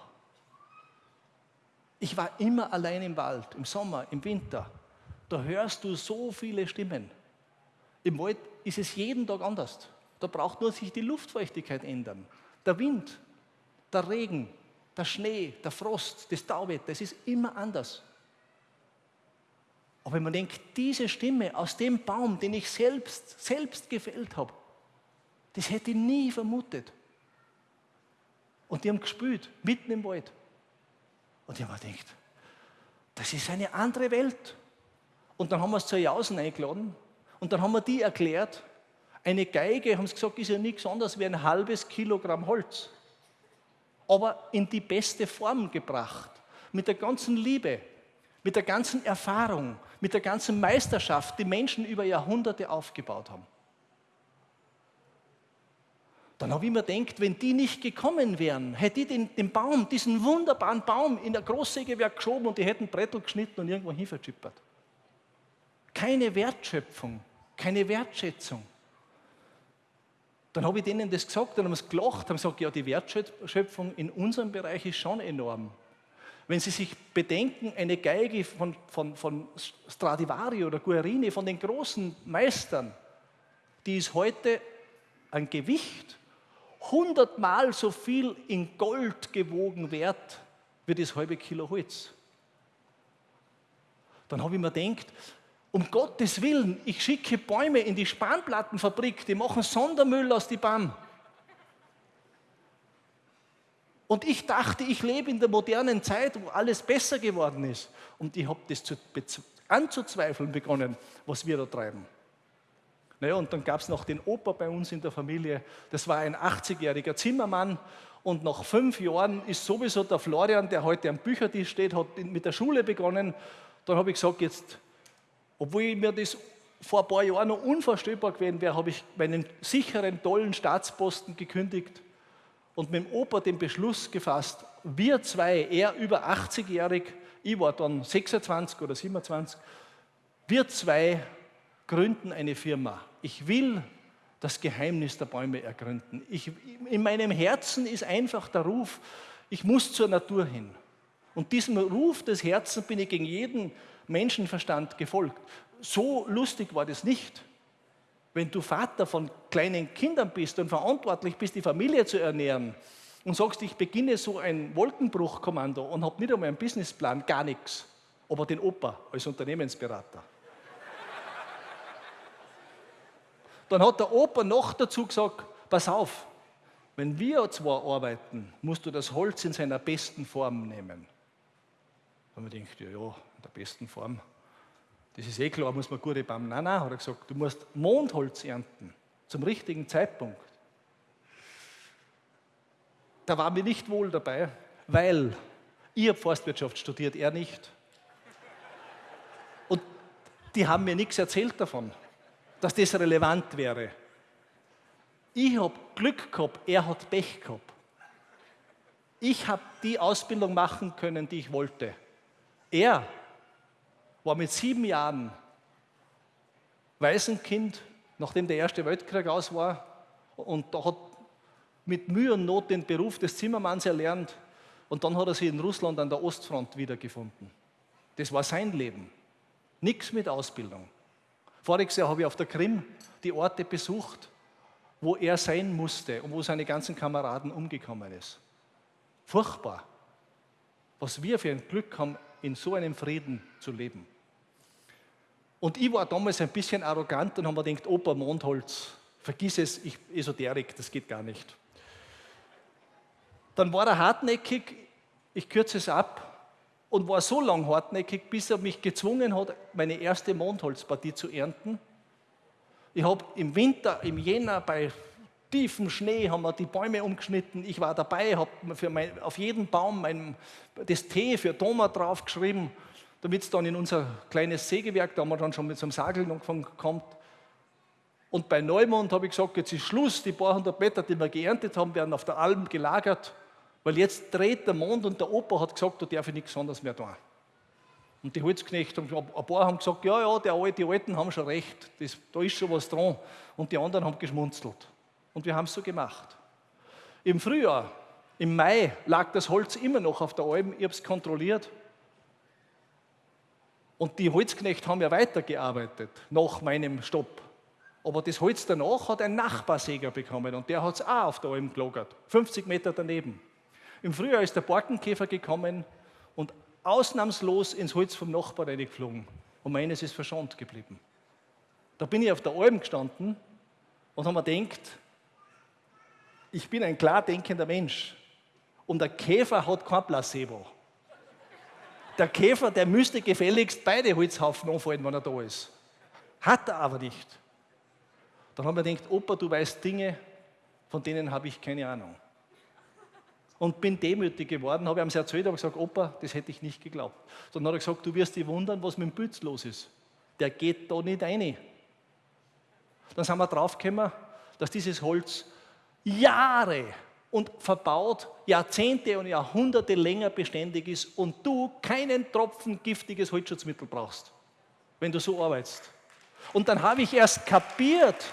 Ich war immer allein im Wald, im Sommer, im Winter. Da hörst du so viele Stimmen. Im Wald ist es jeden Tag anders. Da braucht nur sich die Luftfeuchtigkeit ändern. Der Wind, der Regen, der Schnee, der Frost, das Tauwetter, es ist immer anders. Aber wenn man denkt, diese Stimme aus dem Baum, den ich selbst, selbst gefällt habe, das hätte ich nie vermutet. Und die haben gespült, mitten im Wald. Und ich habe mir gedacht, das ist eine andere Welt. Und dann haben wir es zur Jausen eingeladen und dann haben wir die erklärt, eine Geige, haben sie gesagt, ist ja nichts anderes wie ein halbes Kilogramm Holz. Aber in die beste Form gebracht. Mit der ganzen Liebe, mit der ganzen Erfahrung, mit der ganzen Meisterschaft, die Menschen über Jahrhunderte aufgebaut haben. Dann habe ich mir gedacht, wenn die nicht gekommen wären, hätte ich den, den Baum, diesen wunderbaren Baum in der Großsägewerk geschoben und die hätten Brettel geschnitten und irgendwo hinverschippert. Keine Wertschöpfung, keine Wertschätzung. Dann habe ich denen das gesagt, dann haben sie gelacht, haben gesagt, ja, die Wertschöpfung in unserem Bereich ist schon enorm. Wenn Sie sich bedenken, eine Geige von, von, von Stradivari oder Guarini, von den großen Meistern, die ist heute ein Gewicht hundertmal so viel in Gold gewogen wert wie das halbe Kilo Holz. Dann habe ich mir gedacht, um Gottes Willen, ich schicke Bäume in die Spanplattenfabrik, die machen Sondermüll aus den Bäumen. Und ich dachte, ich lebe in der modernen Zeit, wo alles besser geworden ist. Und ich habe das zu, anzuzweifeln begonnen, was wir da treiben. Naja, und dann gab es noch den Opa bei uns in der Familie. Das war ein 80-jähriger Zimmermann. Und nach fünf Jahren ist sowieso der Florian, der heute am Büchertisch steht, hat mit der Schule begonnen. Dann habe ich gesagt, jetzt, obwohl mir das vor ein paar Jahren noch unvorstellbar gewesen wäre, habe ich meinen sicheren, tollen Staatsposten gekündigt und mit dem Opa den Beschluss gefasst, wir zwei, er über 80-jährig, ich war dann 26 oder 27, wir zwei gründen eine Firma. Ich will das Geheimnis der Bäume ergründen. Ich, in meinem Herzen ist einfach der Ruf, ich muss zur Natur hin. Und diesem Ruf des Herzens bin ich gegen jeden Menschenverstand gefolgt. So lustig war das nicht. Wenn du Vater von kleinen Kindern bist und verantwortlich bist, die Familie zu ernähren und sagst, ich beginne so ein Wolkenbruchkommando und habe nicht einmal einen Businessplan, gar nichts, aber den Opa als Unternehmensberater. Dann hat der Opa noch dazu gesagt, pass auf, wenn wir zwar arbeiten, musst du das Holz in seiner besten Form nehmen. Haben wir gedacht, ja, ja, in der besten Form. Das ist eh klar, muss man gute Baum. Nein, nein, hat er gesagt, du musst Mondholz ernten, zum richtigen Zeitpunkt. Da war mir nicht wohl dabei, weil ich Forstwirtschaft studiert, er nicht. Und die haben mir nichts erzählt davon, dass das relevant wäre. Ich habe Glück gehabt, er hat Pech gehabt. Ich habe die Ausbildung machen können, die ich wollte. Er war mit sieben Jahren Waisenkind, nachdem der Erste Weltkrieg aus war, und da hat mit Mühe und Not den Beruf des Zimmermanns erlernt und dann hat er sich in Russland an der Ostfront wiedergefunden. Das war sein Leben. Nichts mit Ausbildung. Voriges Jahr habe ich auf der Krim die Orte besucht, wo er sein musste und wo seine ganzen Kameraden umgekommen ist. Furchtbar, was wir für ein Glück haben, in so einem Frieden zu leben. Und ich war damals ein bisschen arrogant und habe mir gedacht, Opa Mondholz, vergiss es, ich, Esoterik, das geht gar nicht. Dann war er hartnäckig, ich kürze es ab, und war so lang hartnäckig, bis er mich gezwungen hat, meine erste Mondholzpartie zu ernten. Ich habe im Winter, im Jänner bei tiefem Schnee haben wir die Bäume umgeschnitten. Ich war dabei, habe auf jeden Baum mein, das T für Thomas draufgeschrieben damit es dann in unser kleines Sägewerk, da haben wir dann schon mit so einem Sagel angefangen, kommt. Und bei Neumond habe ich gesagt, jetzt ist Schluss, die paar hundert Meter, die wir geerntet haben, werden auf der Alm gelagert, weil jetzt dreht der Mond und der Opa hat gesagt, da darf ich nichts anderes mehr tun. Und die Holzknechte, ein paar haben gesagt, ja, ja, der, die Alten haben schon recht, das, da ist schon was dran. Und die anderen haben geschmunzelt. Und wir haben es so gemacht. Im Frühjahr, im Mai, lag das Holz immer noch auf der Alm, ich habe es kontrolliert. Und die Holzknechte haben ja weitergearbeitet nach meinem Stopp. Aber das Holz danach hat ein Nachbarsäger bekommen und der hat es auch auf der Alm gelagert, 50 Meter daneben. Im Frühjahr ist der Borkenkäfer gekommen und ausnahmslos ins Holz vom Nachbar reingeflogen. Und meines ist verschont geblieben. Da bin ich auf der Alm gestanden und habe mir gedacht, ich bin ein klar denkender Mensch und der Käfer hat kein Placebo. Der Käfer, der müsste gefälligst beide Holzhaufen anfallen, wenn er da ist. Hat er aber nicht. Dann haben wir gedacht, Opa, du weißt Dinge, von denen habe ich keine Ahnung. Und bin demütig geworden, habe ihm erzählt, habe gesagt, Opa, das hätte ich nicht geglaubt. Dann hat er gesagt, du wirst dich wundern, was mit dem Bütz los ist. Der geht da nicht rein. Dann sind wir draufgekommen, dass dieses Holz Jahre und verbaut Jahrzehnte und Jahrhunderte länger beständig ist und du keinen Tropfen giftiges Holzschutzmittel brauchst, wenn du so arbeitest. Und dann habe ich erst kapiert,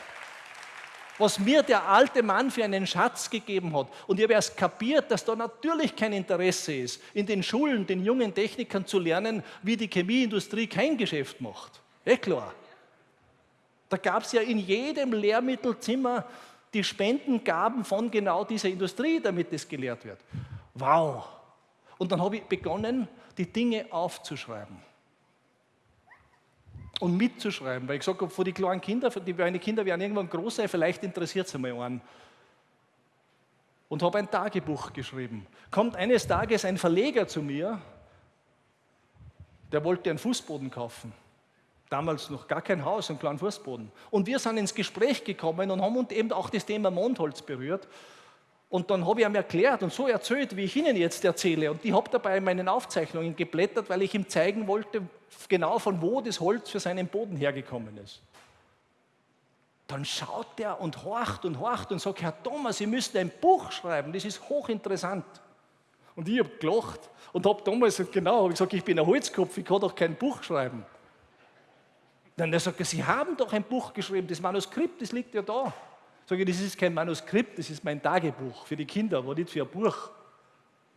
was mir der alte Mann für einen Schatz gegeben hat. Und ich habe erst kapiert, dass da natürlich kein Interesse ist, in den Schulen den jungen Technikern zu lernen, wie die Chemieindustrie kein Geschäft macht. Eh klar. Da gab es ja in jedem Lehrmittelzimmer die Spendengaben von genau dieser Industrie, damit es gelehrt wird. Wow. Und dann habe ich begonnen, die Dinge aufzuschreiben und mitzuschreiben, weil ich gesagt habe, für die kleinen Kinder, die meine Kinder werden irgendwann groß sein, vielleicht interessiert es einmal einen. Und habe ein Tagebuch geschrieben. Kommt eines Tages ein Verleger zu mir, der wollte einen Fußboden kaufen. Damals noch gar kein Haus, einen kleinen Fußboden. Und wir sind ins Gespräch gekommen und haben eben auch das Thema Mondholz berührt. Und dann habe ich ihm erklärt und so erzählt, wie ich Ihnen jetzt erzähle. Und ich habe dabei in meinen Aufzeichnungen geblättert, weil ich ihm zeigen wollte, genau von wo das Holz für seinen Boden hergekommen ist. Dann schaut er und horcht und horcht und sagt, Herr Thomas, Sie müssen ein Buch schreiben, das ist hochinteressant. Und ich habe gelacht und habe damals genau hab gesagt, ich bin ein Holzkopf, ich kann doch kein Buch schreiben. Dann sagt er, Sie haben doch ein Buch geschrieben, das Manuskript, das liegt ja da. Sage ich, das ist kein Manuskript, das ist mein Tagebuch für die Kinder, aber nicht für ein Buch.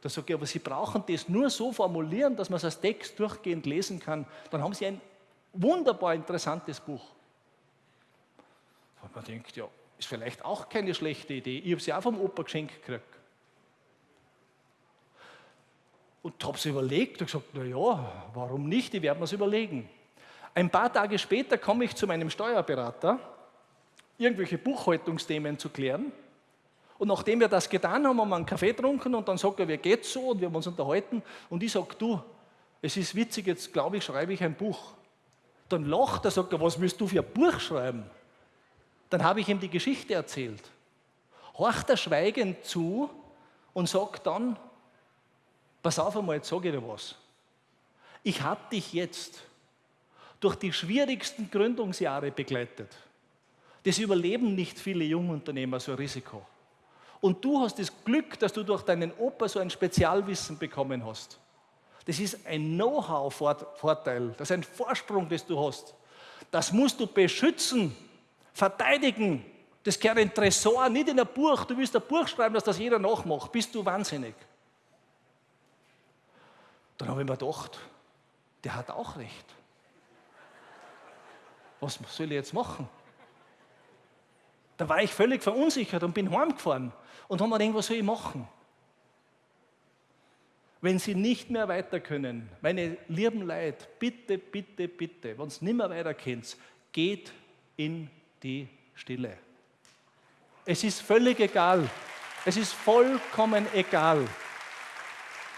Da sage ich, aber Sie brauchen das nur so formulieren, dass man es als Text durchgehend lesen kann. Dann haben Sie ein wunderbar interessantes Buch. Und man denkt, ja, ist vielleicht auch keine schlechte Idee. Ich habe sie auch vom Opa geschenkt gekriegt. Und habe es überlegt und gesagt, na ja, warum nicht? Ich werde mir es überlegen. Ein paar Tage später komme ich zu meinem Steuerberater, irgendwelche Buchhaltungsthemen zu klären. Und nachdem wir das getan haben, haben wir einen Kaffee getrunken und dann sagt er, wie geht's so? Und wir haben uns unterhalten. Und ich sage, du, es ist witzig, jetzt glaube ich, schreibe ich ein Buch. Dann lacht er, sagt er, was willst du für ein Buch schreiben? Dann habe ich ihm die Geschichte erzählt. Horcht er schweigend zu und sagt dann, pass auf einmal, jetzt sage ich dir was. Ich habe dich jetzt durch die schwierigsten Gründungsjahre begleitet. Das überleben nicht viele Jungunternehmer, so ein Risiko. Und du hast das Glück, dass du durch deinen Opa so ein Spezialwissen bekommen hast. Das ist ein Know-how-Vorteil, das ist ein Vorsprung, das du hast. Das musst du beschützen, verteidigen. Das gehört in Tresor, nicht in ein Buch. Du willst ein Buch schreiben, dass das jeder nachmacht. Bist du wahnsinnig. Dann habe ich mir gedacht, der hat auch recht. Was soll ich jetzt machen? Da war ich völlig verunsichert und bin heimgefahren und habe mir gedacht, was soll ich machen? Wenn Sie nicht mehr weiter können, meine lieben Leute, bitte, bitte, bitte, wenn Sie nicht mehr weiter kennt, geht in die Stille. Es ist völlig egal. Es ist vollkommen egal,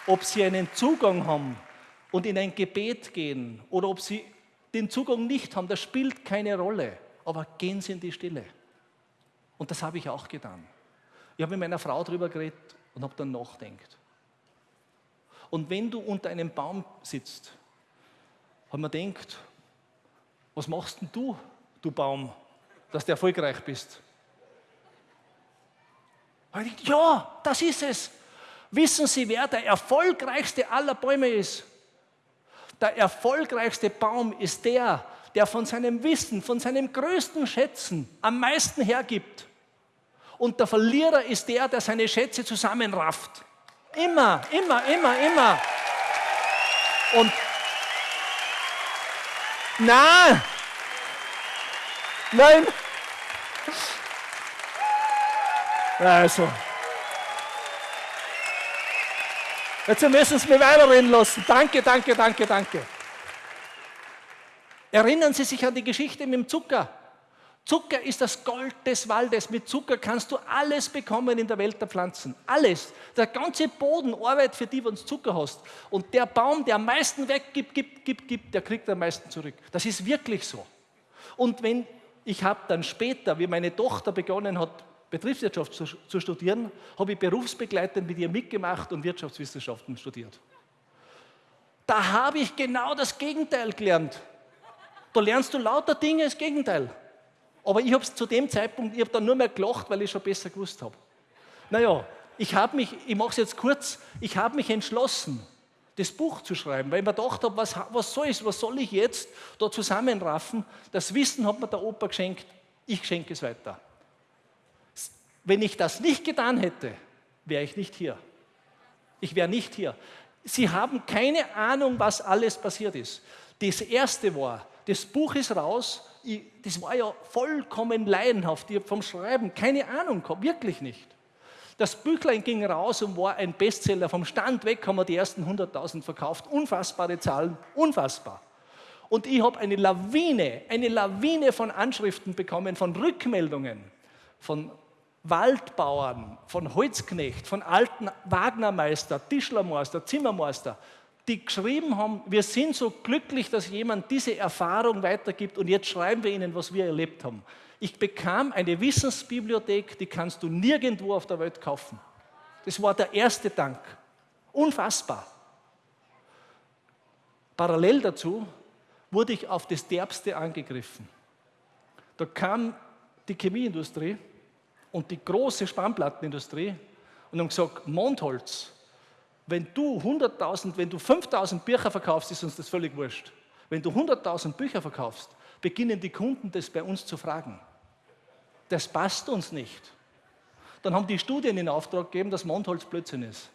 ob Sie einen Zugang haben und in ein Gebet gehen oder ob Sie den Zugang nicht haben. Das spielt keine Rolle. Aber gehen Sie in die Stille. Und das habe ich auch getan. Ich habe mit meiner Frau darüber geredet und habe dann nachdenkt. Und wenn du unter einem Baum sitzt, haben wir denkt, was machst denn du, du Baum, dass du erfolgreich bist? Und ich ja, das ist es. Wissen Sie, wer der erfolgreichste aller Bäume ist? Der erfolgreichste Baum ist der, der von seinem Wissen, von seinem größten Schätzen am meisten hergibt. Und der Verlierer ist der, der seine Schätze zusammenrafft. Immer, immer, immer, immer. Und nein, nein. Also. Jetzt müssen Sie mich weiterreden lassen. Danke, danke, danke, danke. Erinnern Sie sich an die Geschichte mit dem Zucker. Zucker ist das Gold des Waldes. Mit Zucker kannst du alles bekommen in der Welt der Pflanzen. Alles. Der ganze Boden arbeitet für die, wenn du Zucker hast. Und der Baum, der am meisten weggibt, gibt, gibt, gibt, der kriegt am meisten zurück. Das ist wirklich so. Und wenn ich habe dann später, wie meine Tochter begonnen hat, Betriebswirtschaft zu, zu studieren, habe ich berufsbegleitend mit ihr mitgemacht und Wirtschaftswissenschaften studiert. Da habe ich genau das Gegenteil gelernt. Da lernst du lauter Dinge, das Gegenteil. Aber ich habe es zu dem Zeitpunkt, ich habe dann nur mehr gelacht, weil ich schon besser gewusst habe. Naja, ich habe mich, ich mache es jetzt kurz, ich habe mich entschlossen, das Buch zu schreiben, weil ich mir gedacht habe, was, was, soll ich, was soll ich jetzt da zusammenraffen? Das Wissen hat mir der Opa geschenkt, ich schenke es weiter. Wenn ich das nicht getan hätte, wäre ich nicht hier. Ich wäre nicht hier. Sie haben keine Ahnung, was alles passiert ist. Das erste war, das Buch ist raus, ich, das war ja vollkommen laienhaft. Ich habe vom Schreiben keine Ahnung gehabt, wirklich nicht. Das Büchlein ging raus und war ein Bestseller. Vom Stand weg haben wir die ersten 100.000 verkauft. Unfassbare Zahlen, unfassbar. Und ich habe eine Lawine, eine Lawine von Anschriften bekommen, von Rückmeldungen, von Waldbauern, von Holzknecht, von alten Wagnermeister, Tischlermeister, Zimmermeister, die geschrieben haben, wir sind so glücklich, dass jemand diese Erfahrung weitergibt und jetzt schreiben wir ihnen, was wir erlebt haben. Ich bekam eine Wissensbibliothek, die kannst du nirgendwo auf der Welt kaufen. Das war der erste Dank. Unfassbar. Parallel dazu wurde ich auf das Derbste angegriffen. Da kam die Chemieindustrie und die große Spannplattenindustrie und haben gesagt, Mondholz, wenn du 100.000, wenn du 5.000 Bücher verkaufst, ist uns das völlig wurscht. Wenn du 100.000 Bücher verkaufst, beginnen die Kunden das bei uns zu fragen. Das passt uns nicht. Dann haben die Studien in Auftrag gegeben, dass Mondholz Blödsinn ist.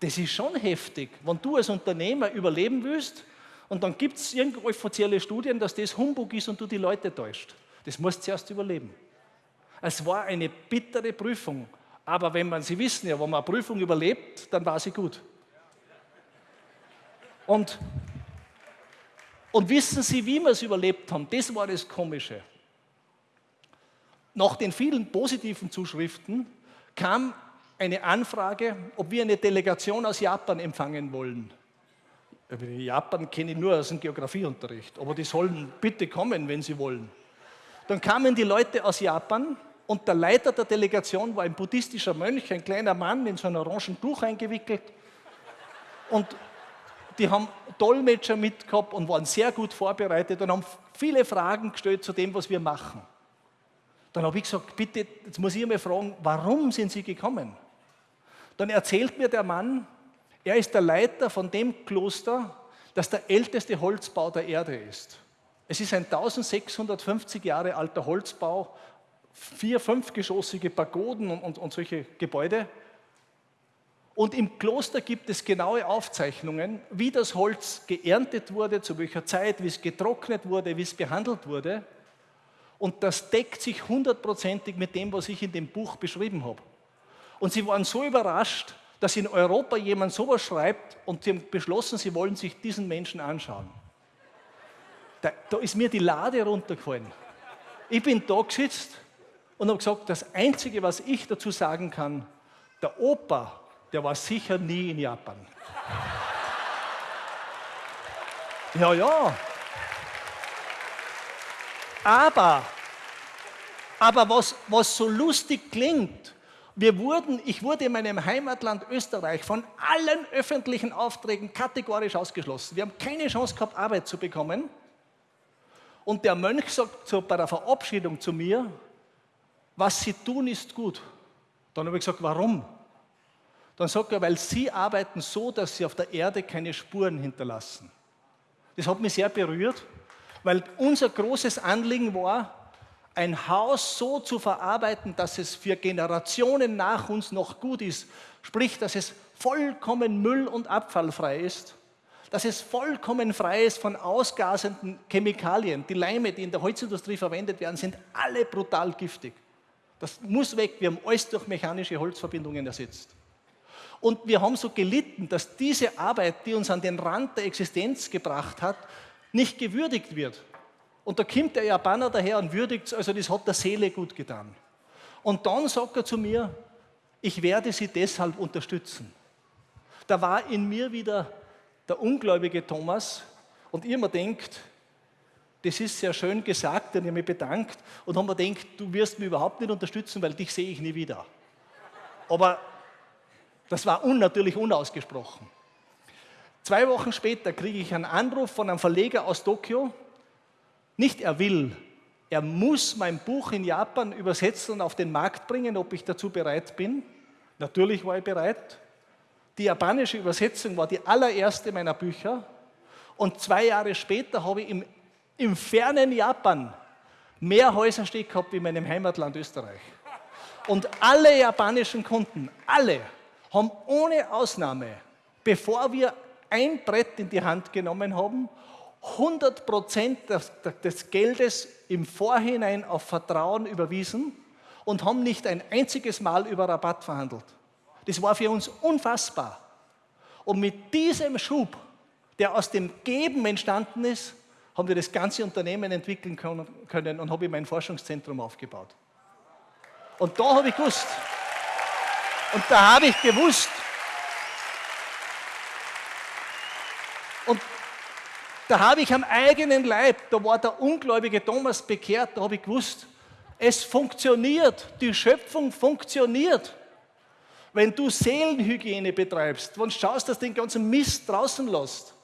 Das ist schon heftig, wenn du als Unternehmer überleben willst und dann gibt es irgendwo offizielle Studien, dass das Humbug ist und du die Leute täuscht. Das musst du zuerst überleben. Es war eine bittere Prüfung, aber wenn man, Sie wissen ja, wenn man eine Prüfung überlebt, dann war sie gut. Und, und wissen Sie, wie wir es überlebt haben? Das war das Komische. Nach den vielen positiven Zuschriften kam eine Anfrage, ob wir eine Delegation aus Japan empfangen wollen. Japan kenne ich nur aus dem Geografieunterricht, aber die sollen bitte kommen, wenn sie wollen. Dann kamen die Leute aus Japan und der Leiter der Delegation war ein buddhistischer Mönch, ein kleiner Mann in so ein orangen Tuch eingewickelt. Und die haben Dolmetscher mitgehabt und waren sehr gut vorbereitet und haben viele Fragen gestellt zu dem, was wir machen. Dann habe ich gesagt, bitte, jetzt muss ich mal fragen, warum sind Sie gekommen? Dann erzählt mir der Mann, er ist der Leiter von dem Kloster, das der älteste Holzbau der Erde ist. Es ist ein 1650 Jahre alter Holzbau vier-, fünfgeschossige Pagoden und, und, und solche Gebäude. Und im Kloster gibt es genaue Aufzeichnungen, wie das Holz geerntet wurde, zu welcher Zeit, wie es getrocknet wurde, wie es behandelt wurde. Und das deckt sich hundertprozentig mit dem, was ich in dem Buch beschrieben habe. Und sie waren so überrascht, dass in Europa jemand sowas schreibt und sie haben beschlossen, sie wollen sich diesen Menschen anschauen. Da, da ist mir die Lade runtergefallen. Ich bin da gesetzt und habe gesagt, das Einzige, was ich dazu sagen kann, der Opa, der war sicher nie in Japan. Ja, ja. Aber, aber was, was so lustig klingt, wir wurden, ich wurde in meinem Heimatland Österreich von allen öffentlichen Aufträgen kategorisch ausgeschlossen. Wir haben keine Chance gehabt, Arbeit zu bekommen. Und der Mönch sagt so bei der Verabschiedung zu mir, was Sie tun, ist gut. Dann habe ich gesagt, warum? Dann sagt er, weil Sie arbeiten so, dass Sie auf der Erde keine Spuren hinterlassen. Das hat mich sehr berührt, weil unser großes Anliegen war, ein Haus so zu verarbeiten, dass es für Generationen nach uns noch gut ist. Sprich, dass es vollkommen müll- und abfallfrei ist. Dass es vollkommen frei ist von ausgasenden Chemikalien. Die Leime, die in der Holzindustrie verwendet werden, sind alle brutal giftig. Das muss weg. Wir haben alles durch mechanische Holzverbindungen ersetzt. Und wir haben so gelitten, dass diese Arbeit, die uns an den Rand der Existenz gebracht hat, nicht gewürdigt wird. Und da kommt der Japaner daher und würdigt es, also das hat der Seele gut getan. Und dann sagt er zu mir, ich werde Sie deshalb unterstützen. Da war in mir wieder der ungläubige Thomas und ihr mir denkt, das ist sehr schön gesagt, ich habe mich bedankt und haben mir gedacht, du wirst mich überhaupt nicht unterstützen, weil dich sehe ich nie wieder. Aber das war unnatürlich unausgesprochen. Zwei Wochen später kriege ich einen Anruf von einem Verleger aus Tokio. Nicht er will, er muss mein Buch in Japan übersetzen und auf den Markt bringen, ob ich dazu bereit bin. Natürlich war ich bereit. Die japanische Übersetzung war die allererste meiner Bücher. Und zwei Jahre später habe ich im im fernen Japan mehr Häuser steht gehabt wie in meinem Heimatland Österreich. Und alle japanischen Kunden, alle, haben ohne Ausnahme, bevor wir ein Brett in die Hand genommen haben, 100 Prozent des, des Geldes im Vorhinein auf Vertrauen überwiesen und haben nicht ein einziges Mal über Rabatt verhandelt. Das war für uns unfassbar. Und mit diesem Schub, der aus dem Geben entstanden ist, haben wir das ganze Unternehmen entwickeln können und habe ich mein Forschungszentrum aufgebaut. Und da habe ich gewusst, und da habe ich gewusst, und da habe ich am eigenen Leib, da war der ungläubige Thomas bekehrt, da habe ich gewusst, es funktioniert, die Schöpfung funktioniert. Wenn du Seelenhygiene betreibst, wenn du schaust, dass du den ganzen Mist draußen lässt,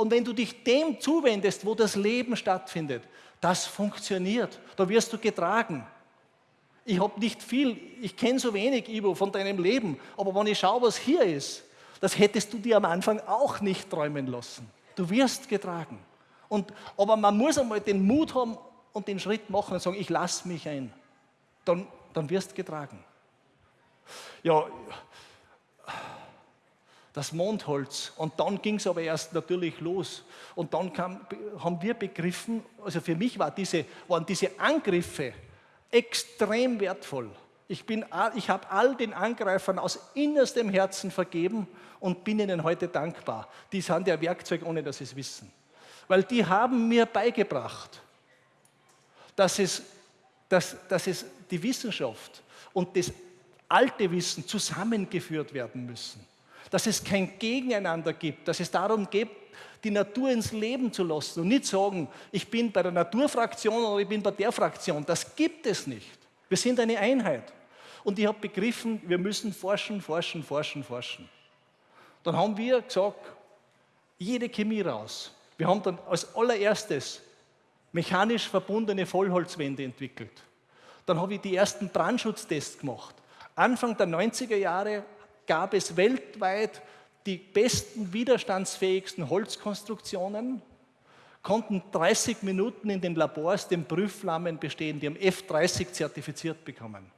und wenn du dich dem zuwendest, wo das Leben stattfindet, das funktioniert. Da wirst du getragen. Ich habe nicht viel, ich kenne so wenig, Ivo, von deinem Leben, aber wenn ich schaue, was hier ist, das hättest du dir am Anfang auch nicht träumen lassen. Du wirst getragen. Und, aber man muss einmal den Mut haben und den Schritt machen und sagen, ich lasse mich ein. Dann, dann wirst getragen. Ja, das Mondholz. Und dann ging es aber erst natürlich los. Und dann kam, haben wir begriffen, also für mich war diese, waren diese Angriffe extrem wertvoll. Ich, ich habe all den Angreifern aus innerstem Herzen vergeben und bin ihnen heute dankbar. Die sind ja Werkzeug, ohne dass sie es wissen. Weil die haben mir beigebracht, dass es, dass, dass es die Wissenschaft und das alte Wissen zusammengeführt werden müssen dass es kein Gegeneinander gibt, dass es darum geht, die Natur ins Leben zu lassen und nicht sagen, ich bin bei der Naturfraktion oder ich bin bei der Fraktion. Das gibt es nicht. Wir sind eine Einheit. Und ich habe begriffen, wir müssen forschen, forschen, forschen, forschen. Dann haben wir gesagt, jede Chemie raus. Wir haben dann als allererstes mechanisch verbundene Vollholzwände entwickelt. Dann habe ich die ersten Brandschutztests gemacht. Anfang der 90er Jahre gab es weltweit die besten, widerstandsfähigsten Holzkonstruktionen, konnten 30 Minuten in den Labors den Prüfflammen bestehen, die haben F30 zertifiziert bekommen.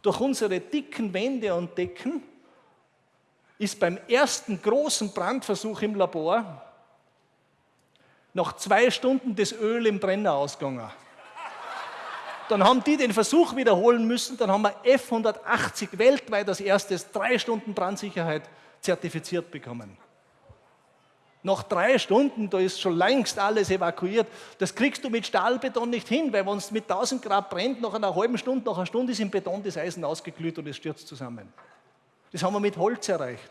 Durch unsere dicken Wände und Decken ist beim ersten großen Brandversuch im Labor nach zwei Stunden das Öl im Brenner ausgegangen. Dann haben die den Versuch wiederholen müssen, dann haben wir F180 weltweit als erstes drei Stunden Brandsicherheit zertifiziert bekommen. Nach drei Stunden, da ist schon längst alles evakuiert, das kriegst du mit Stahlbeton nicht hin, weil wenn es mit 1000 Grad brennt, nach einer halben Stunde, nach einer Stunde ist im Beton das Eisen ausgeglüht und es stürzt zusammen. Das haben wir mit Holz erreicht.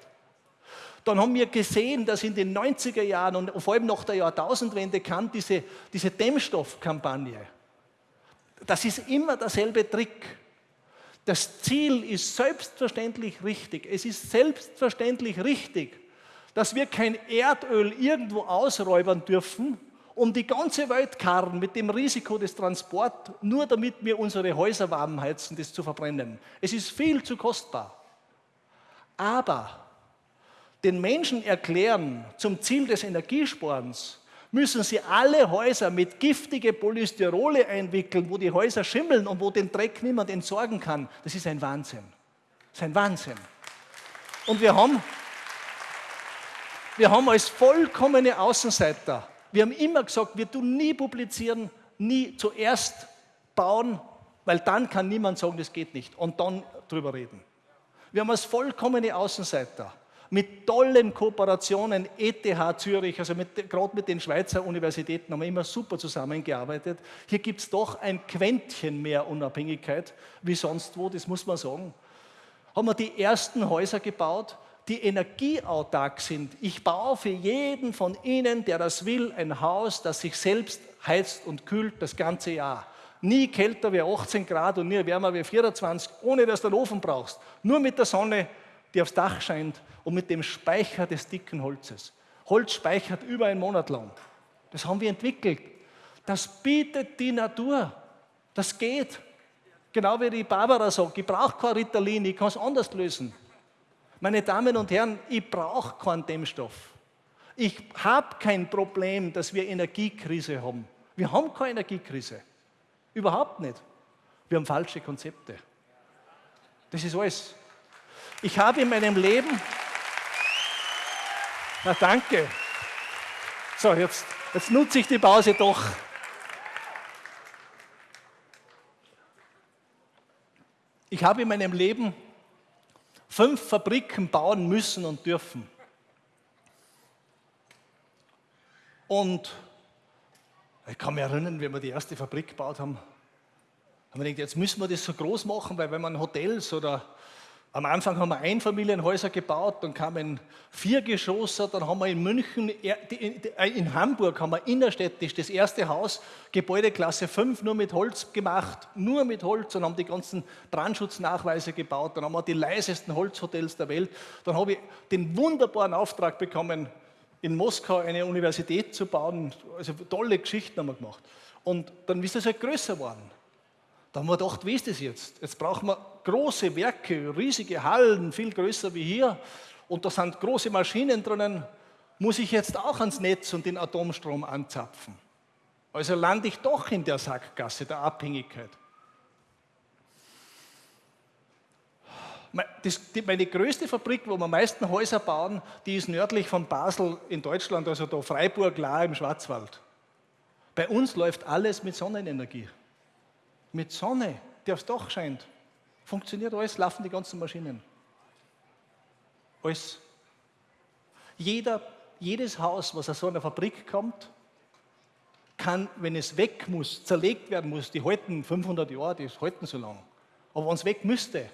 Dann haben wir gesehen, dass in den 90er Jahren und vor allem nach der Jahrtausendwende kam diese, diese Dämmstoffkampagne das ist immer derselbe Trick. Das Ziel ist selbstverständlich richtig. Es ist selbstverständlich richtig, dass wir kein Erdöl irgendwo ausräubern dürfen, um die ganze Welt karren mit dem Risiko des Transports, nur damit wir unsere Häuser warm heizen, das zu verbrennen. Es ist viel zu kostbar. Aber den Menschen erklären zum Ziel des Energiesparens, müssen sie alle Häuser mit giftige Polystyrole einwickeln, wo die Häuser schimmeln und wo den Dreck niemand entsorgen kann. Das ist ein Wahnsinn. Das ist ein Wahnsinn. Und wir haben, wir haben als vollkommene Außenseiter, wir haben immer gesagt, wir tun nie publizieren, nie zuerst bauen, weil dann kann niemand sagen, das geht nicht und dann drüber reden. Wir haben als vollkommene Außenseiter mit tollen Kooperationen, ETH Zürich, also gerade mit den Schweizer Universitäten haben wir immer super zusammengearbeitet. Hier gibt es doch ein Quäntchen mehr Unabhängigkeit wie sonst wo, das muss man sagen. Haben wir die ersten Häuser gebaut, die energieautark sind. Ich baue für jeden von Ihnen, der das will, ein Haus, das sich selbst heizt und kühlt das ganze Jahr. Nie kälter wie 18 Grad und nie wärmer wie 24, ohne dass du einen Ofen brauchst. Nur mit der Sonne die aufs Dach scheint und mit dem Speicher des dicken Holzes. Holz speichert über einen Monat lang. Das haben wir entwickelt. Das bietet die Natur. Das geht. Genau wie die Barbara sagt, ich brauche kein Ritalin, ich kann es anders lösen. Meine Damen und Herren, ich brauche keinen Dämmstoff. Ich habe kein Problem, dass wir Energiekrise haben. Wir haben keine Energiekrise. Überhaupt nicht. Wir haben falsche Konzepte. Das ist alles. Ich habe in meinem Leben. Na danke. So, jetzt, jetzt nutze ich die Pause doch. Ich habe in meinem Leben fünf Fabriken bauen müssen und dürfen. Und ich kann mich erinnern, wie wir die erste Fabrik gebaut haben, haben wir gedacht, jetzt müssen wir das so groß machen, weil wenn man Hotels oder am Anfang haben wir Einfamilienhäuser gebaut, dann kamen Viergeschosser, dann haben wir in München, äh, in Hamburg haben wir innerstädtisch das erste Haus, Gebäudeklasse 5, nur mit Holz gemacht, nur mit Holz und haben die ganzen Brandschutznachweise gebaut, dann haben wir die leisesten Holzhotels der Welt. Dann habe ich den wunderbaren Auftrag bekommen, in Moskau eine Universität zu bauen, also tolle Geschichten haben wir gemacht. Und dann ist es halt größer geworden. Da haben wir gedacht, wie ist das jetzt? Jetzt brauchen wir große Werke, riesige Hallen, viel größer wie hier. Und da sind große Maschinen drinnen. Muss ich jetzt auch ans Netz und den Atomstrom anzapfen? Also lande ich doch in der Sackgasse der Abhängigkeit. Meine größte Fabrik, wo wir am meisten Häuser bauen, die ist nördlich von Basel in Deutschland, also da Freiburg, Lahr im Schwarzwald. Bei uns läuft alles mit Sonnenenergie mit Sonne, die aufs Dach scheint, funktioniert alles, laufen die ganzen Maschinen. Alles. Jeder, jedes Haus, was aus so einer Fabrik kommt, kann, wenn es weg muss, zerlegt werden muss, die halten 500 Jahre, die halten so lang. Aber wenn es weg müsste,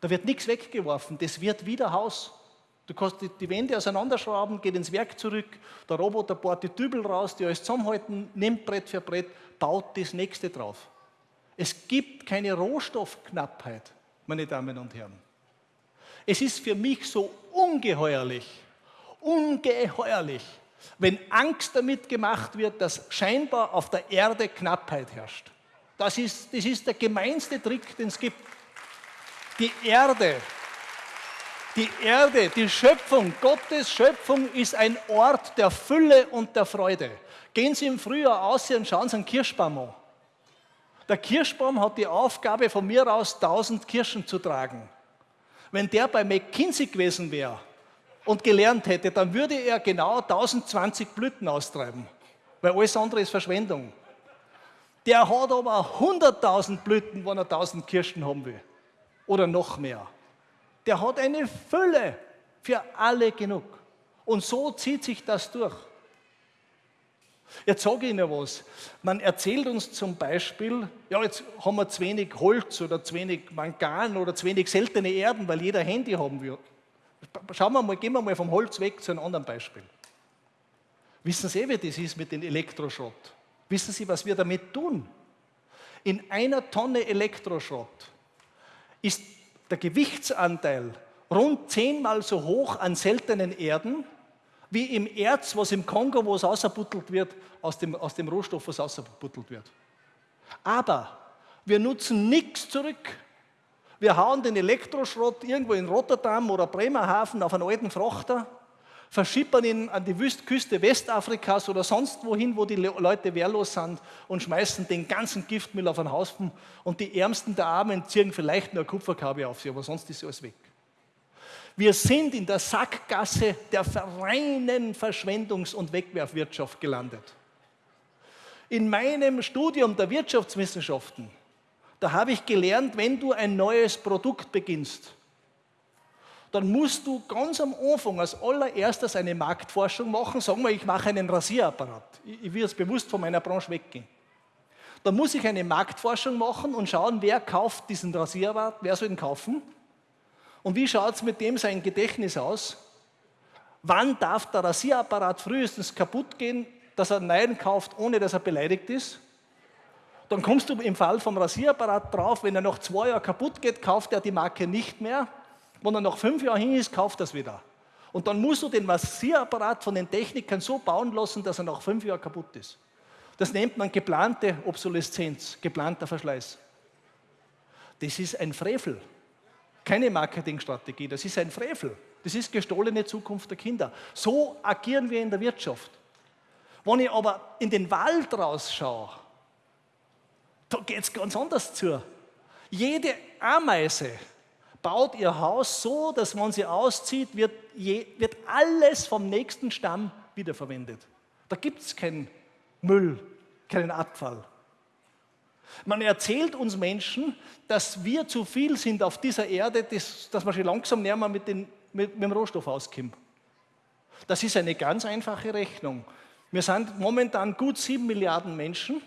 da wird nichts weggeworfen, das wird wieder Haus. Du kannst die, Wände auseinanderschrauben, geht ins Werk zurück, der Roboter baut die Dübel raus, die alles zusammenhalten, nimmt Brett für Brett, baut das nächste drauf. Es gibt keine Rohstoffknappheit, meine Damen und Herren. Es ist für mich so ungeheuerlich, ungeheuerlich, wenn Angst damit gemacht wird, dass scheinbar auf der Erde Knappheit herrscht. Das ist, das ist der gemeinste Trick, den es gibt. Die Erde, die Erde, die Schöpfung, Gottes Schöpfung ist ein Ort der Fülle und der Freude. Gehen Sie im Frühjahr aus und schauen Sie einen Kirschbaum an. Der Kirschbaum hat die Aufgabe, von mir aus 1000 Kirschen zu tragen. Wenn der bei McKinsey gewesen wäre und gelernt hätte, dann würde er genau 1020 Blüten austreiben, weil alles andere ist Verschwendung. Der hat aber 100.000 Blüten, wenn er 1000 Kirschen haben will. Oder noch mehr. Der hat eine Fülle für alle genug. Und so zieht sich das durch. Jetzt sage ich Ihnen was. Man erzählt uns zum Beispiel, ja, jetzt haben wir zu wenig Holz oder zu wenig Mangan oder zu wenig seltene Erden, weil jeder Handy haben will. Schauen wir mal, gehen wir mal vom Holz weg zu einem anderen Beispiel. Wissen Sie, wie das ist mit dem Elektroschrott? Wissen Sie, was wir damit tun? In einer Tonne Elektroschrott ist der Gewichtsanteil rund zehnmal so hoch an seltenen Erden wie im Erz, was im Kongo, wo es ausgebuttelt wird, aus dem, aus dem Rohstoff, was ausgebuttelt wird. Aber wir nutzen nichts zurück. Wir hauen den Elektroschrott irgendwo in Rotterdam oder Bremerhaven auf einen alten Frachter, verschippern ihn an die Küste Westafrikas oder sonst wohin, wo die Leute wehrlos sind und schmeißen den ganzen Giftmüll auf einen Haufen und die Ärmsten der Armen ziehen vielleicht nur Kupferkabel auf sie, aber sonst ist alles weg. Wir sind in der Sackgasse der reinen Verschwendungs- und Wegwerfwirtschaft gelandet. In meinem Studium der Wirtschaftswissenschaften, da habe ich gelernt, wenn du ein neues Produkt beginnst, dann musst du ganz am Anfang als allererstes eine Marktforschung machen. Sagen wir, ich mache einen Rasierapparat. Ich will jetzt bewusst von meiner Branche weggehen. Dann muss ich eine Marktforschung machen und schauen, wer kauft diesen Rasierapparat, wer soll ihn kaufen. Und wie schaut es mit dem sein Gedächtnis aus? Wann darf der Rasierapparat frühestens kaputt gehen, dass er neuen kauft, ohne dass er beleidigt ist? Dann kommst du im Fall vom Rasierapparat drauf, wenn er nach zwei Jahren kaputt geht, kauft er die Marke nicht mehr. Wenn er nach fünf Jahren hin ist, kauft er es wieder. Und dann musst du den Rasierapparat von den Technikern so bauen lassen, dass er nach fünf Jahren kaputt ist. Das nennt man geplante Obsoleszenz, geplanter Verschleiß. Das ist ein Frevel keine Marketingstrategie, das ist ein Frevel. Das ist gestohlene Zukunft der Kinder. So agieren wir in der Wirtschaft. Wenn ich aber in den Wald rausschaue, Da geht es ganz anders zu. Jede Ameise baut ihr Haus so, dass wenn sie auszieht, wird, je, wird alles vom nächsten Stamm wiederverwendet. Da gibt es keinen Müll, keinen Abfall. Man erzählt uns Menschen, dass wir zu viel sind auf dieser Erde, dass, dass wir schon langsam näher mit, mit, mit dem Rohstoff auskommen. Das ist eine ganz einfache Rechnung. Wir sind momentan gut sieben Milliarden Menschen.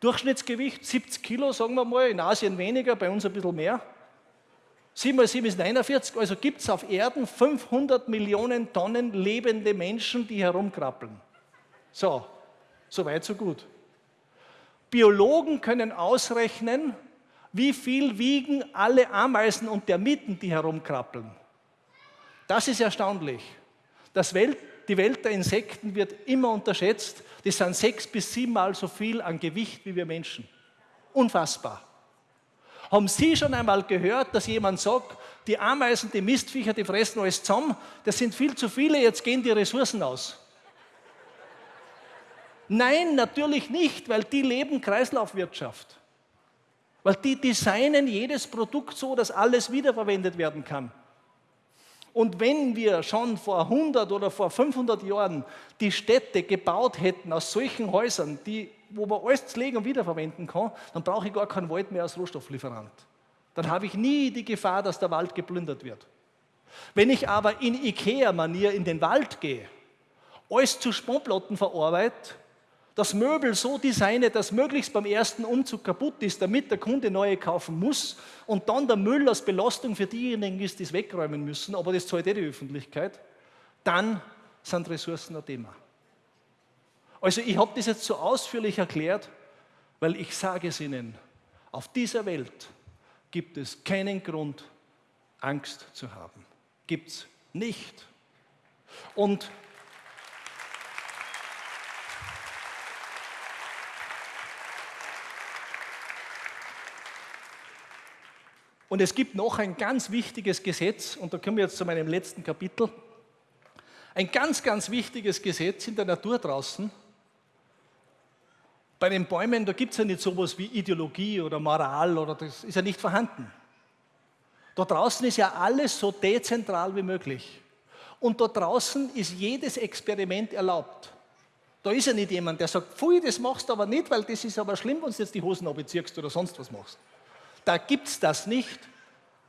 Durchschnittsgewicht 70 Kilo, sagen wir mal, in Asien weniger, bei uns ein bisschen mehr. 7 mal 7 ist 49, also gibt es auf Erden 500 Millionen Tonnen lebende Menschen, die herumkrabbeln. So, so weit, so gut. Biologen können ausrechnen, wie viel wiegen alle Ameisen und Termiten, die herumkrabbeln. Das ist erstaunlich. Das Welt, die Welt der Insekten wird immer unterschätzt. Das sind sechs bis siebenmal so viel an Gewicht wie wir Menschen. Unfassbar. Haben Sie schon einmal gehört, dass jemand sagt, die Ameisen, die Mistviecher, die fressen alles zusammen, das sind viel zu viele, jetzt gehen die Ressourcen aus? Nein, natürlich nicht, weil die leben Kreislaufwirtschaft. Weil die designen jedes Produkt so, dass alles wiederverwendet werden kann. Und wenn wir schon vor 100 oder vor 500 Jahren die Städte gebaut hätten aus solchen Häusern, die, wo man alles zlegen und wiederverwenden kann, dann brauche ich gar keinen Wald mehr als Rohstofflieferant. Dann habe ich nie die Gefahr, dass der Wald geplündert wird. Wenn ich aber in Ikea-Manier in den Wald gehe, alles zu Sponplatten verarbeite, das Möbel so designe, dass möglichst beim ersten Umzug kaputt ist, damit der Kunde neue kaufen muss und dann der Müll als Belastung für diejenigen ist, die es wegräumen müssen, aber das zahlt eh die Öffentlichkeit, dann sind Ressourcen ein Thema. Also ich habe das jetzt so ausführlich erklärt, weil ich sage es Ihnen, auf dieser Welt gibt es keinen Grund, Angst zu haben. Gibt es nicht. Und Und es gibt noch ein ganz wichtiges Gesetz, und da kommen wir jetzt zu meinem letzten Kapitel. Ein ganz, ganz wichtiges Gesetz in der Natur draußen. Bei den Bäumen, da gibt es ja nicht sowas wie Ideologie oder Moral, oder das ist ja nicht vorhanden. Da draußen ist ja alles so dezentral wie möglich. Und da draußen ist jedes Experiment erlaubt. Da ist ja nicht jemand, der sagt, pfui, das machst du aber nicht, weil das ist aber schlimm, wenn du jetzt die Hosen abziehst oder sonst was machst. Da gibt es das nicht.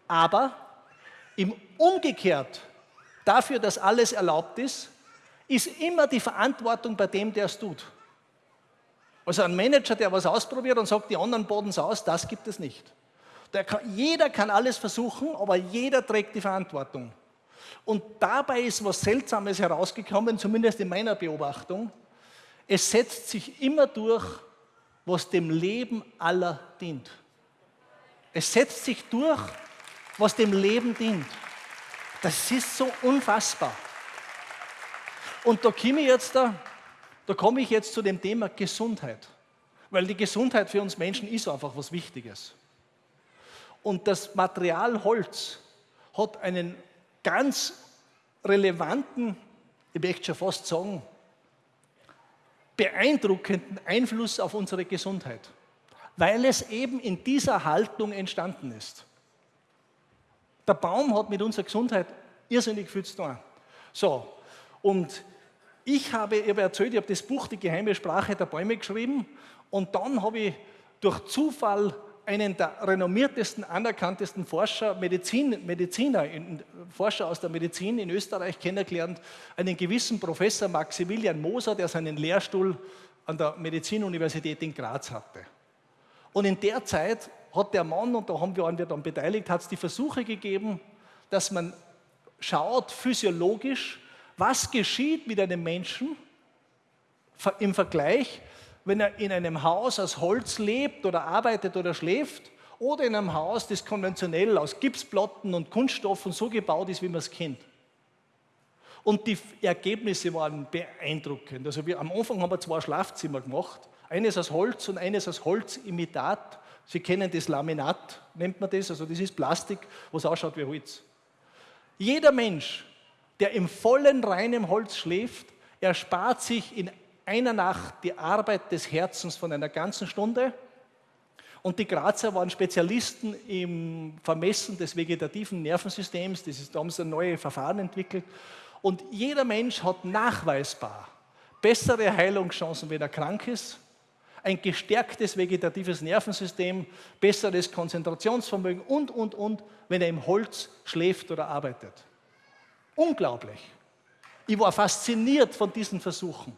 Aber im Umgekehrt dafür, dass alles erlaubt ist, ist immer die Verantwortung bei dem, der es tut. Also ein Manager, der was ausprobiert und sagt, die anderen boden es aus, das gibt es nicht. Kann, jeder kann alles versuchen, aber jeder trägt die Verantwortung. Und dabei ist was Seltsames herausgekommen, zumindest in meiner Beobachtung. Es setzt sich immer durch, was dem Leben aller dient. Es setzt sich durch, was dem Leben dient. Das ist so unfassbar. Und da komme ich jetzt, da, da komme ich jetzt zu dem Thema Gesundheit. Weil die Gesundheit für uns Menschen ist einfach was Wichtiges. Und das Material Holz hat einen ganz relevanten, ich möchte schon fast sagen, beeindruckenden Einfluss auf unsere Gesundheit weil es eben in dieser Haltung entstanden ist. Der Baum hat mit unserer Gesundheit irrsinnig viel zu tun. So, und ich habe, ich habe erzählt, ich habe das Buch Die geheime Sprache der Bäume geschrieben und dann habe ich durch Zufall einen der renommiertesten, anerkanntesten Forscher, Medizin, Mediziner, Forscher aus der Medizin in Österreich kennengelernt, einen gewissen Professor Maximilian Moser, der seinen Lehrstuhl an der Medizinuniversität in Graz hatte. Und in der Zeit hat der Mann, und da haben wir, wir dann beteiligt, hat es die Versuche gegeben, dass man schaut physiologisch, was geschieht mit einem Menschen im Vergleich, wenn er in einem Haus aus Holz lebt oder arbeitet oder schläft oder in einem Haus, das konventionell aus Gipsplatten und Kunststoffen so gebaut ist, wie man es kennt. Und die Ergebnisse waren beeindruckend. Also wir, am Anfang haben wir zwei Schlafzimmer gemacht eines aus Holz und eines aus Holzimitat. Sie kennen das Laminat, nennt man das, also das ist Plastik, was ausschaut wie Holz. Jeder Mensch, der im vollen, reinen Holz schläft, erspart sich in einer Nacht die Arbeit des Herzens von einer ganzen Stunde. Und die Grazer waren Spezialisten im Vermessen des vegetativen Nervensystems. Das ist, da haben sie ein neues Verfahren entwickelt. Und jeder Mensch hat nachweisbar bessere Heilungschancen, wenn er krank ist, ein gestärktes vegetatives Nervensystem, besseres Konzentrationsvermögen und, und, und, wenn er im Holz schläft oder arbeitet. Unglaublich. Ich war fasziniert von diesen Versuchen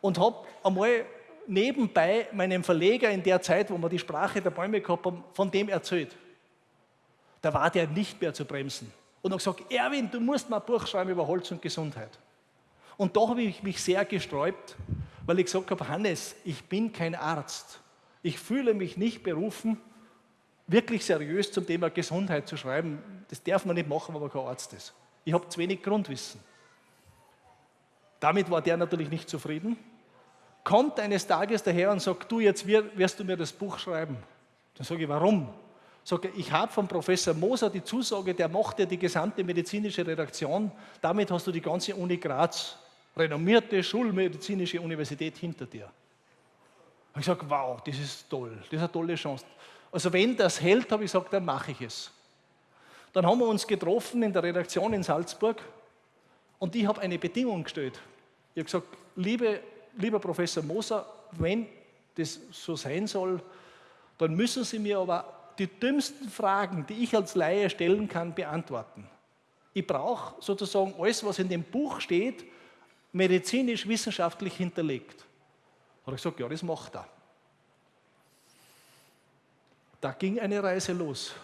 und habe einmal nebenbei meinem Verleger in der Zeit, wo wir die Sprache der Bäume gehabt haben, von dem erzählt. Da war der nicht mehr zu bremsen. Und habe gesagt, Erwin, du musst mal ein Buch schreiben über Holz und Gesundheit. Und da habe ich mich sehr gesträubt, weil ich gesagt habe, Hannes, ich bin kein Arzt. Ich fühle mich nicht berufen, wirklich seriös zum Thema Gesundheit zu schreiben. Das darf man nicht machen, wenn man kein Arzt ist. Ich habe zu wenig Grundwissen. Damit war der natürlich nicht zufrieden. Kommt eines Tages daher und sagt, du, jetzt wirst du mir das Buch schreiben. Dann sage ich, warum? Sage ich, habe von Professor Moser die Zusage, der macht ja die gesamte medizinische Redaktion. Damit hast du die ganze Uni Graz, renommierte Schulmedizinische Universität hinter dir. Und ich sage, wow, das ist toll, das ist eine tolle Chance. Also wenn das hält, habe ich gesagt, dann mache ich es. Dann haben wir uns getroffen in der Redaktion in Salzburg und ich habe eine Bedingung gestellt. Ich habe gesagt, liebe, lieber Professor Moser, wenn das so sein soll, dann müssen Sie mir aber die dümmsten Fragen, die ich als Laie stellen kann, beantworten. Ich brauche sozusagen alles, was in dem Buch steht, medizinisch-wissenschaftlich hinterlegt. Da habe ich gesagt, ja, das macht er. Da ging eine Reise los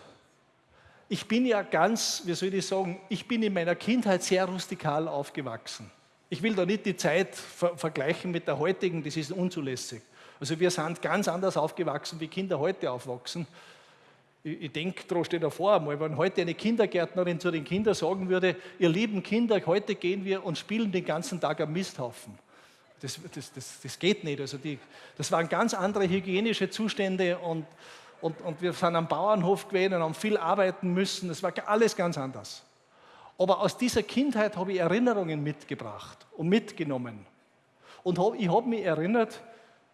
ich bin ja ganz, wie soll ich sagen, ich bin in meiner Kindheit sehr rustikal aufgewachsen. Ich will da nicht die Zeit ver vergleichen mit der heutigen, das ist unzulässig. Also wir sind ganz anders aufgewachsen, wie Kinder heute aufwachsen. Ich, ich denke, da steht davor einmal, wenn heute eine Kindergärtnerin zu den Kindern sagen würde, ihr lieben Kinder, heute gehen wir und spielen den ganzen Tag am Misthaufen. Das, das, das, das geht nicht. Also die, das waren ganz andere hygienische Zustände und und, und wir sind am Bauernhof gewesen und haben viel arbeiten müssen. Das war alles ganz anders. Aber aus dieser Kindheit habe ich Erinnerungen mitgebracht und mitgenommen. Und ich habe mich erinnert,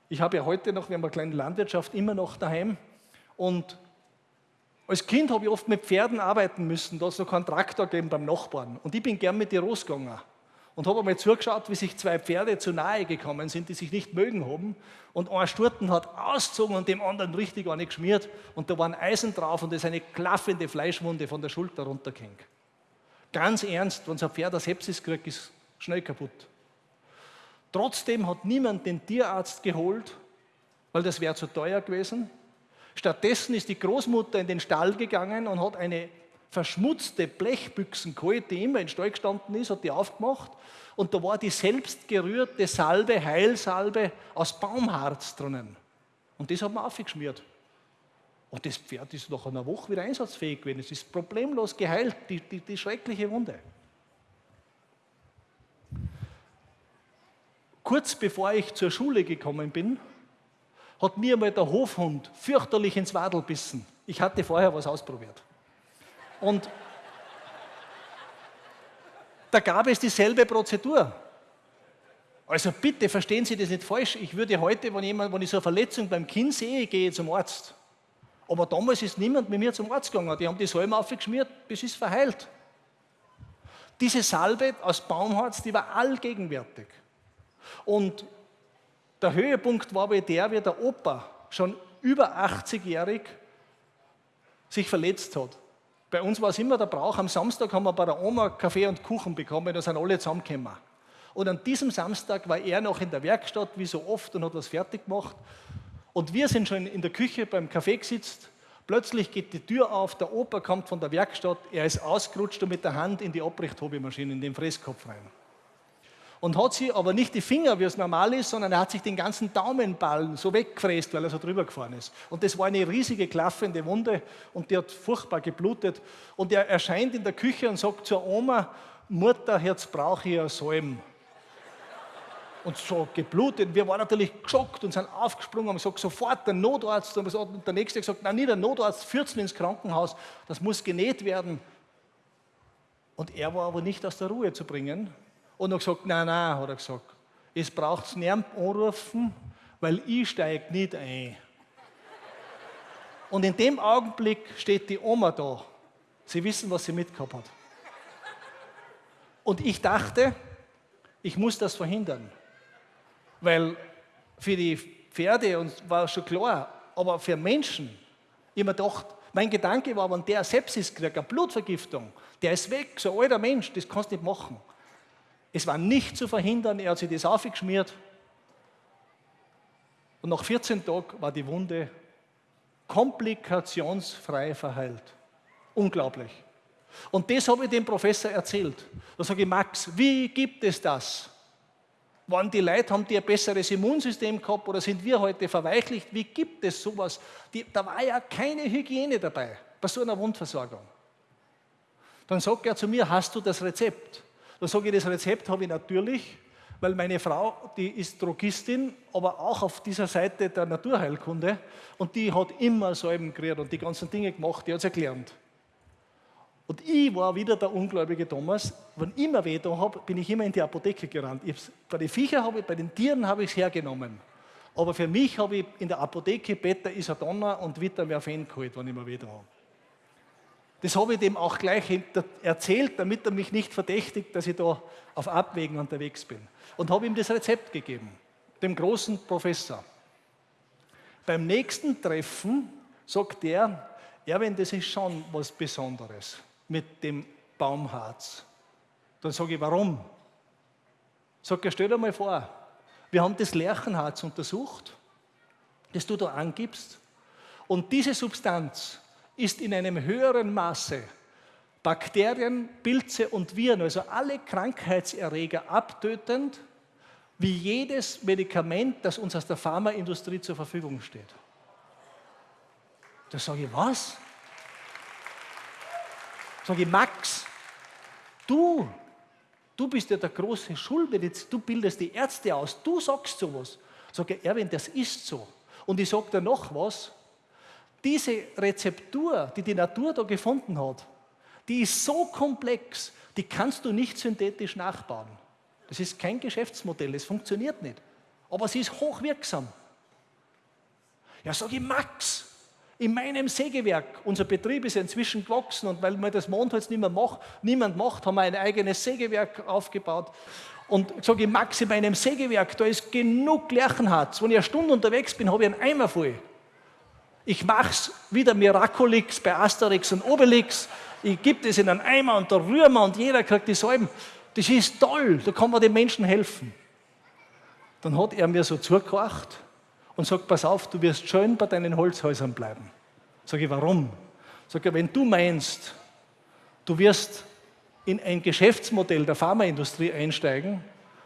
ich habe ja heute noch, wir haben eine kleine Landwirtschaft immer noch daheim. Und als Kind habe ich oft mit Pferden arbeiten müssen. Da es noch keinen Traktor gegeben beim Nachbarn. Und ich bin gern mit dir rausgegangen und habe einmal zugeschaut, wie sich zwei Pferde zu nahe gekommen sind, die sich nicht mögen haben. Und ein Sturten hat ausgezogen und dem anderen richtig eine geschmiert. Und da war ein Eisen drauf und da ist eine klaffende Fleischwunde von der Schulter runtergehängt. Ganz ernst, wenn so ein Pferd eine Sepsis kriegt, ist schnell kaputt. Trotzdem hat niemand den Tierarzt geholt, weil das wäre zu teuer gewesen. Stattdessen ist die Großmutter in den Stall gegangen und hat eine verschmutzte Blechbüchsen geholt, die immer in Stall gestanden ist, hat die aufgemacht und da war die selbstgerührte Salbe, Heilsalbe aus Baumharz drinnen. Und das hat man aufgeschmiert. Und das Pferd ist nach einer Woche wieder einsatzfähig gewesen. Es ist problemlos geheilt, die, die, die schreckliche Wunde. Kurz bevor ich zur Schule gekommen bin, hat mir mal der Hofhund fürchterlich ins Wadel bissen. Ich hatte vorher was ausprobiert. Und da gab es dieselbe Prozedur. Also bitte verstehen Sie das nicht falsch. Ich würde heute, wenn, jemand, wenn ich so eine Verletzung beim Kind sehe, gehe zum Arzt. Aber damals ist niemand mit mir zum Arzt gegangen. Die haben die Salbe aufgeschmiert, bis es verheilt. Diese Salbe aus Baumharz, die war allgegenwärtig. Und der Höhepunkt war bei der, wie der Opa schon über 80-jährig sich verletzt hat. Bei uns war es immer der Brauch, am Samstag haben wir bei der Oma Kaffee und Kuchen bekommen, da sind alle zusammengekommen. Und an diesem Samstag war er noch in der Werkstatt, wie so oft, und hat was fertig gemacht. Und wir sind schon in der Küche beim Kaffee gesitzt. Plötzlich geht die Tür auf, der Opa kommt von der Werkstatt, er ist ausgerutscht und mit der Hand in die Abrichthobelmaschine, in den Fresskopf rein und hat sie aber nicht die Finger, wie es normal ist, sondern er hat sich den ganzen Daumenballen so weggefräst, weil er so drüber gefahren ist. Und das war eine riesige klaffende Wunde und die hat furchtbar geblutet. Und er erscheint in der Küche und sagt zur Oma, Mutter, jetzt brauche ich ein Salm. Und so geblutet. Wir waren natürlich geschockt und sind aufgesprungen und haben gesagt, sofort der Notarzt. Und der Nächste hat gesagt, nein, nicht der Notarzt, 14 ins Krankenhaus, das muss genäht werden. Und er war aber nicht aus der Ruhe zu bringen, und hat gesagt, nein, nein, hat er gesagt, es braucht niemand anrufen, weil ich steige nicht ein. Und in dem Augenblick steht die Oma da. Sie wissen, was sie mitgehabt hat. Und ich dachte, ich muss das verhindern. Weil für die Pferde war schon klar, aber für Menschen, ich mir gedacht, mein Gedanke war, wenn der Sepsis kriegt, eine Blutvergiftung, der ist weg, so ein alter Mensch, das kannst du nicht machen. Es war nicht zu verhindern, er hat sich das aufgeschmiert. Und nach 14 Tagen war die Wunde komplikationsfrei verheilt. Unglaublich. Und das habe ich dem Professor erzählt. Da sage ich, Max, wie gibt es das? Wann die Leute haben die ein besseres Immunsystem gehabt oder sind wir heute verweichlicht? Wie gibt es sowas? Die, da war ja keine Hygiene dabei bei so einer Wundversorgung. Dann sagt er zu mir, hast du das Rezept? Dann sage ich, das Rezept habe ich natürlich, weil meine Frau, die ist Drogistin, aber auch auf dieser Seite der Naturheilkunde und die hat immer Salben gekriegt und die ganzen Dinge gemacht, die hat sie gelernt. Und ich war wieder der ungläubige Thomas. Wenn ich immer weh da habe, bin ich immer in die Apotheke gerannt. bei den Viechern habe ich, bei den Tieren habe ich es hergenommen. Aber für mich habe ich in der Apotheke Beta Isadonna und Vitamerfen geholt, wenn ich immer weh da habe. Das habe ich dem auch gleich erzählt, damit er mich nicht verdächtigt, dass ich da auf Abwägen unterwegs bin. Und habe ihm das Rezept gegeben, dem großen Professor. Beim nächsten Treffen sagt er, Erwin, das ist schon was Besonderes mit dem Baumharz. Dann sage ich, warum? Sag er, stell dir mal vor, wir haben das Lerchenharz untersucht, das du da angibst, und diese Substanz ist in einem höheren Maße Bakterien, Pilze und Viren, also alle Krankheitserreger abtötend, wie jedes Medikament, das uns aus der Pharmaindustrie zur Verfügung steht. Da sage ich, was? Sage ich, Max, du, du bist ja der große Schulmediziner, du bildest die Ärzte aus, du sagst sowas. Sage ich, Erwin, das ist so. Und ich sage dir noch was, diese Rezeptur, die die Natur da gefunden hat, die ist so komplex, die kannst du nicht synthetisch nachbauen. Das ist kein Geschäftsmodell, es funktioniert nicht. Aber sie ist hochwirksam. Ja, sage ich, Max, in meinem Sägewerk, unser Betrieb ist inzwischen gewachsen und weil man das Mondholz nicht macht, niemand macht, haben wir ein eigenes Sägewerk aufgebaut. Und ich sage, Max, in meinem Sägewerk, da ist genug Lerchenharz. Wenn ich eine Stunde unterwegs bin, habe ich einen Eimer voll. Ich mache es wieder Miraculix bei Asterix und Obelix. Ich gebe das in einen Eimer und da rühren wir und jeder kriegt die Salben. Das ist toll, da kann man den Menschen helfen. Dann hat er mir so zugehört und sagt, pass auf, du wirst schön bei deinen Holzhäusern bleiben. Sag ich, warum? Sag ich, wenn du meinst, du wirst in ein Geschäftsmodell der Pharmaindustrie einsteigen,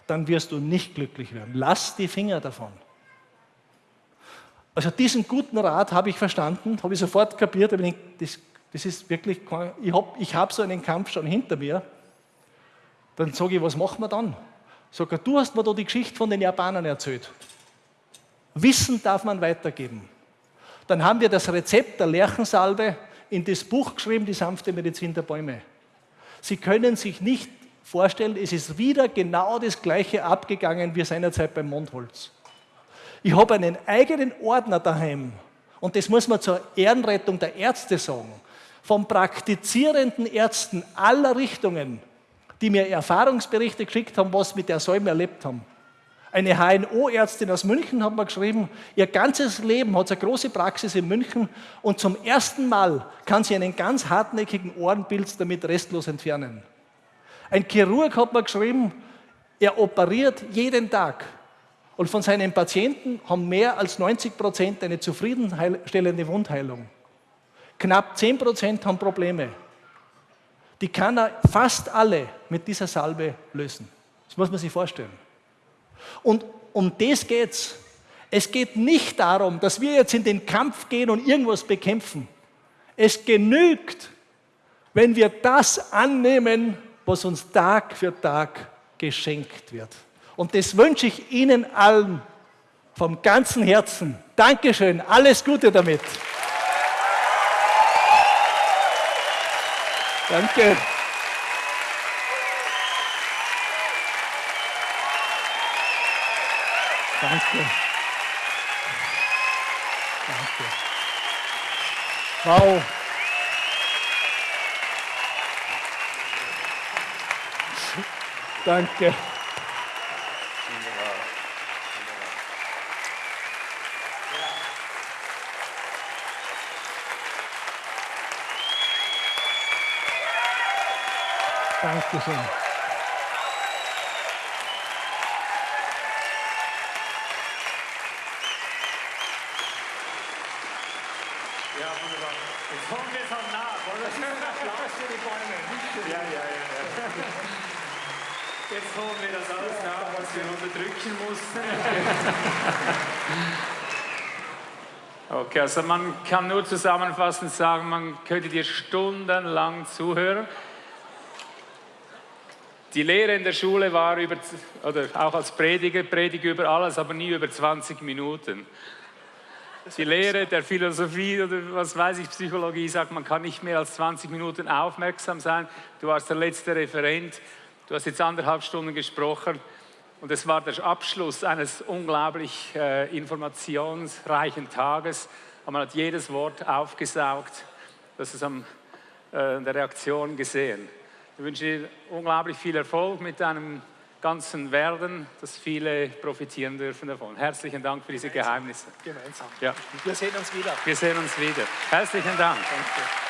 dann wirst du nicht glücklich werden. Lass die Finger davon. Also diesen guten Rat habe ich verstanden, habe ich sofort kapiert, ich denke, das, das ist wirklich, ich habe ich hab so einen Kampf schon hinter mir. Dann sage ich, was machen wir dann? Ich, du hast mir da die Geschichte von den Japanern erzählt. Wissen darf man weitergeben. Dann haben wir das Rezept der Lerchensalbe in das Buch geschrieben, die sanfte Medizin der Bäume. Sie können sich nicht vorstellen, es ist wieder genau das Gleiche abgegangen wie seinerzeit beim Mondholz. Ich habe einen eigenen Ordner daheim und das muss man zur Ehrenrettung der Ärzte sagen, von praktizierenden Ärzten aller Richtungen, die mir Erfahrungsberichte geschickt haben, was mit der Säume erlebt haben. Eine HNO-Ärztin aus München hat mir geschrieben, ihr ganzes Leben hat sie eine große Praxis in München und zum ersten Mal kann sie einen ganz hartnäckigen Ohrenpilz damit restlos entfernen. Ein Chirurg hat mir geschrieben, er operiert jeden Tag und von seinen Patienten haben mehr als 90 Prozent eine zufriedenstellende Wundheilung. Knapp 10 Prozent haben Probleme. Die kann er fast alle mit dieser Salbe lösen. Das muss man sich vorstellen. Und um das geht es. Es geht nicht darum, dass wir jetzt in den Kampf gehen und irgendwas bekämpfen. Es genügt, wenn wir das annehmen, was uns Tag für Tag geschenkt wird. Und das wünsche ich Ihnen allen vom ganzen Herzen. Dankeschön, alles Gute damit. Danke. Danke. Danke. Wow. Danke. Dankeschön. Ja, wunderbar. Jetzt kommen wir schon nach, oder? Applaus für die Bäume. Ja, ja, ja, ja. Jetzt holen wir das alles nach, was wir unterdrücken mussten. Okay, also man kann nur zusammenfassend sagen, man könnte dir stundenlang zuhören. Die Lehre in der Schule war über, oder auch als Prediger, predige über alles, aber nie über 20 Minuten. Die Lehre der Philosophie oder was weiß ich, Psychologie sagt, man kann nicht mehr als 20 Minuten aufmerksam sein. Du warst der letzte Referent, du hast jetzt anderthalb Stunden gesprochen und es war der Abschluss eines unglaublich äh, informationsreichen Tages. Man hat jedes Wort aufgesaugt, das ist an äh, der Reaktion gesehen. Ich wünsche dir unglaublich viel Erfolg mit deinem ganzen Werden, dass viele profitieren dürfen davon. Herzlichen Dank für diese Geheimnisse. Gemeinsam. Ja, Wir sehen uns wieder. wir sehen uns wieder. Herzlichen Dank. Danke.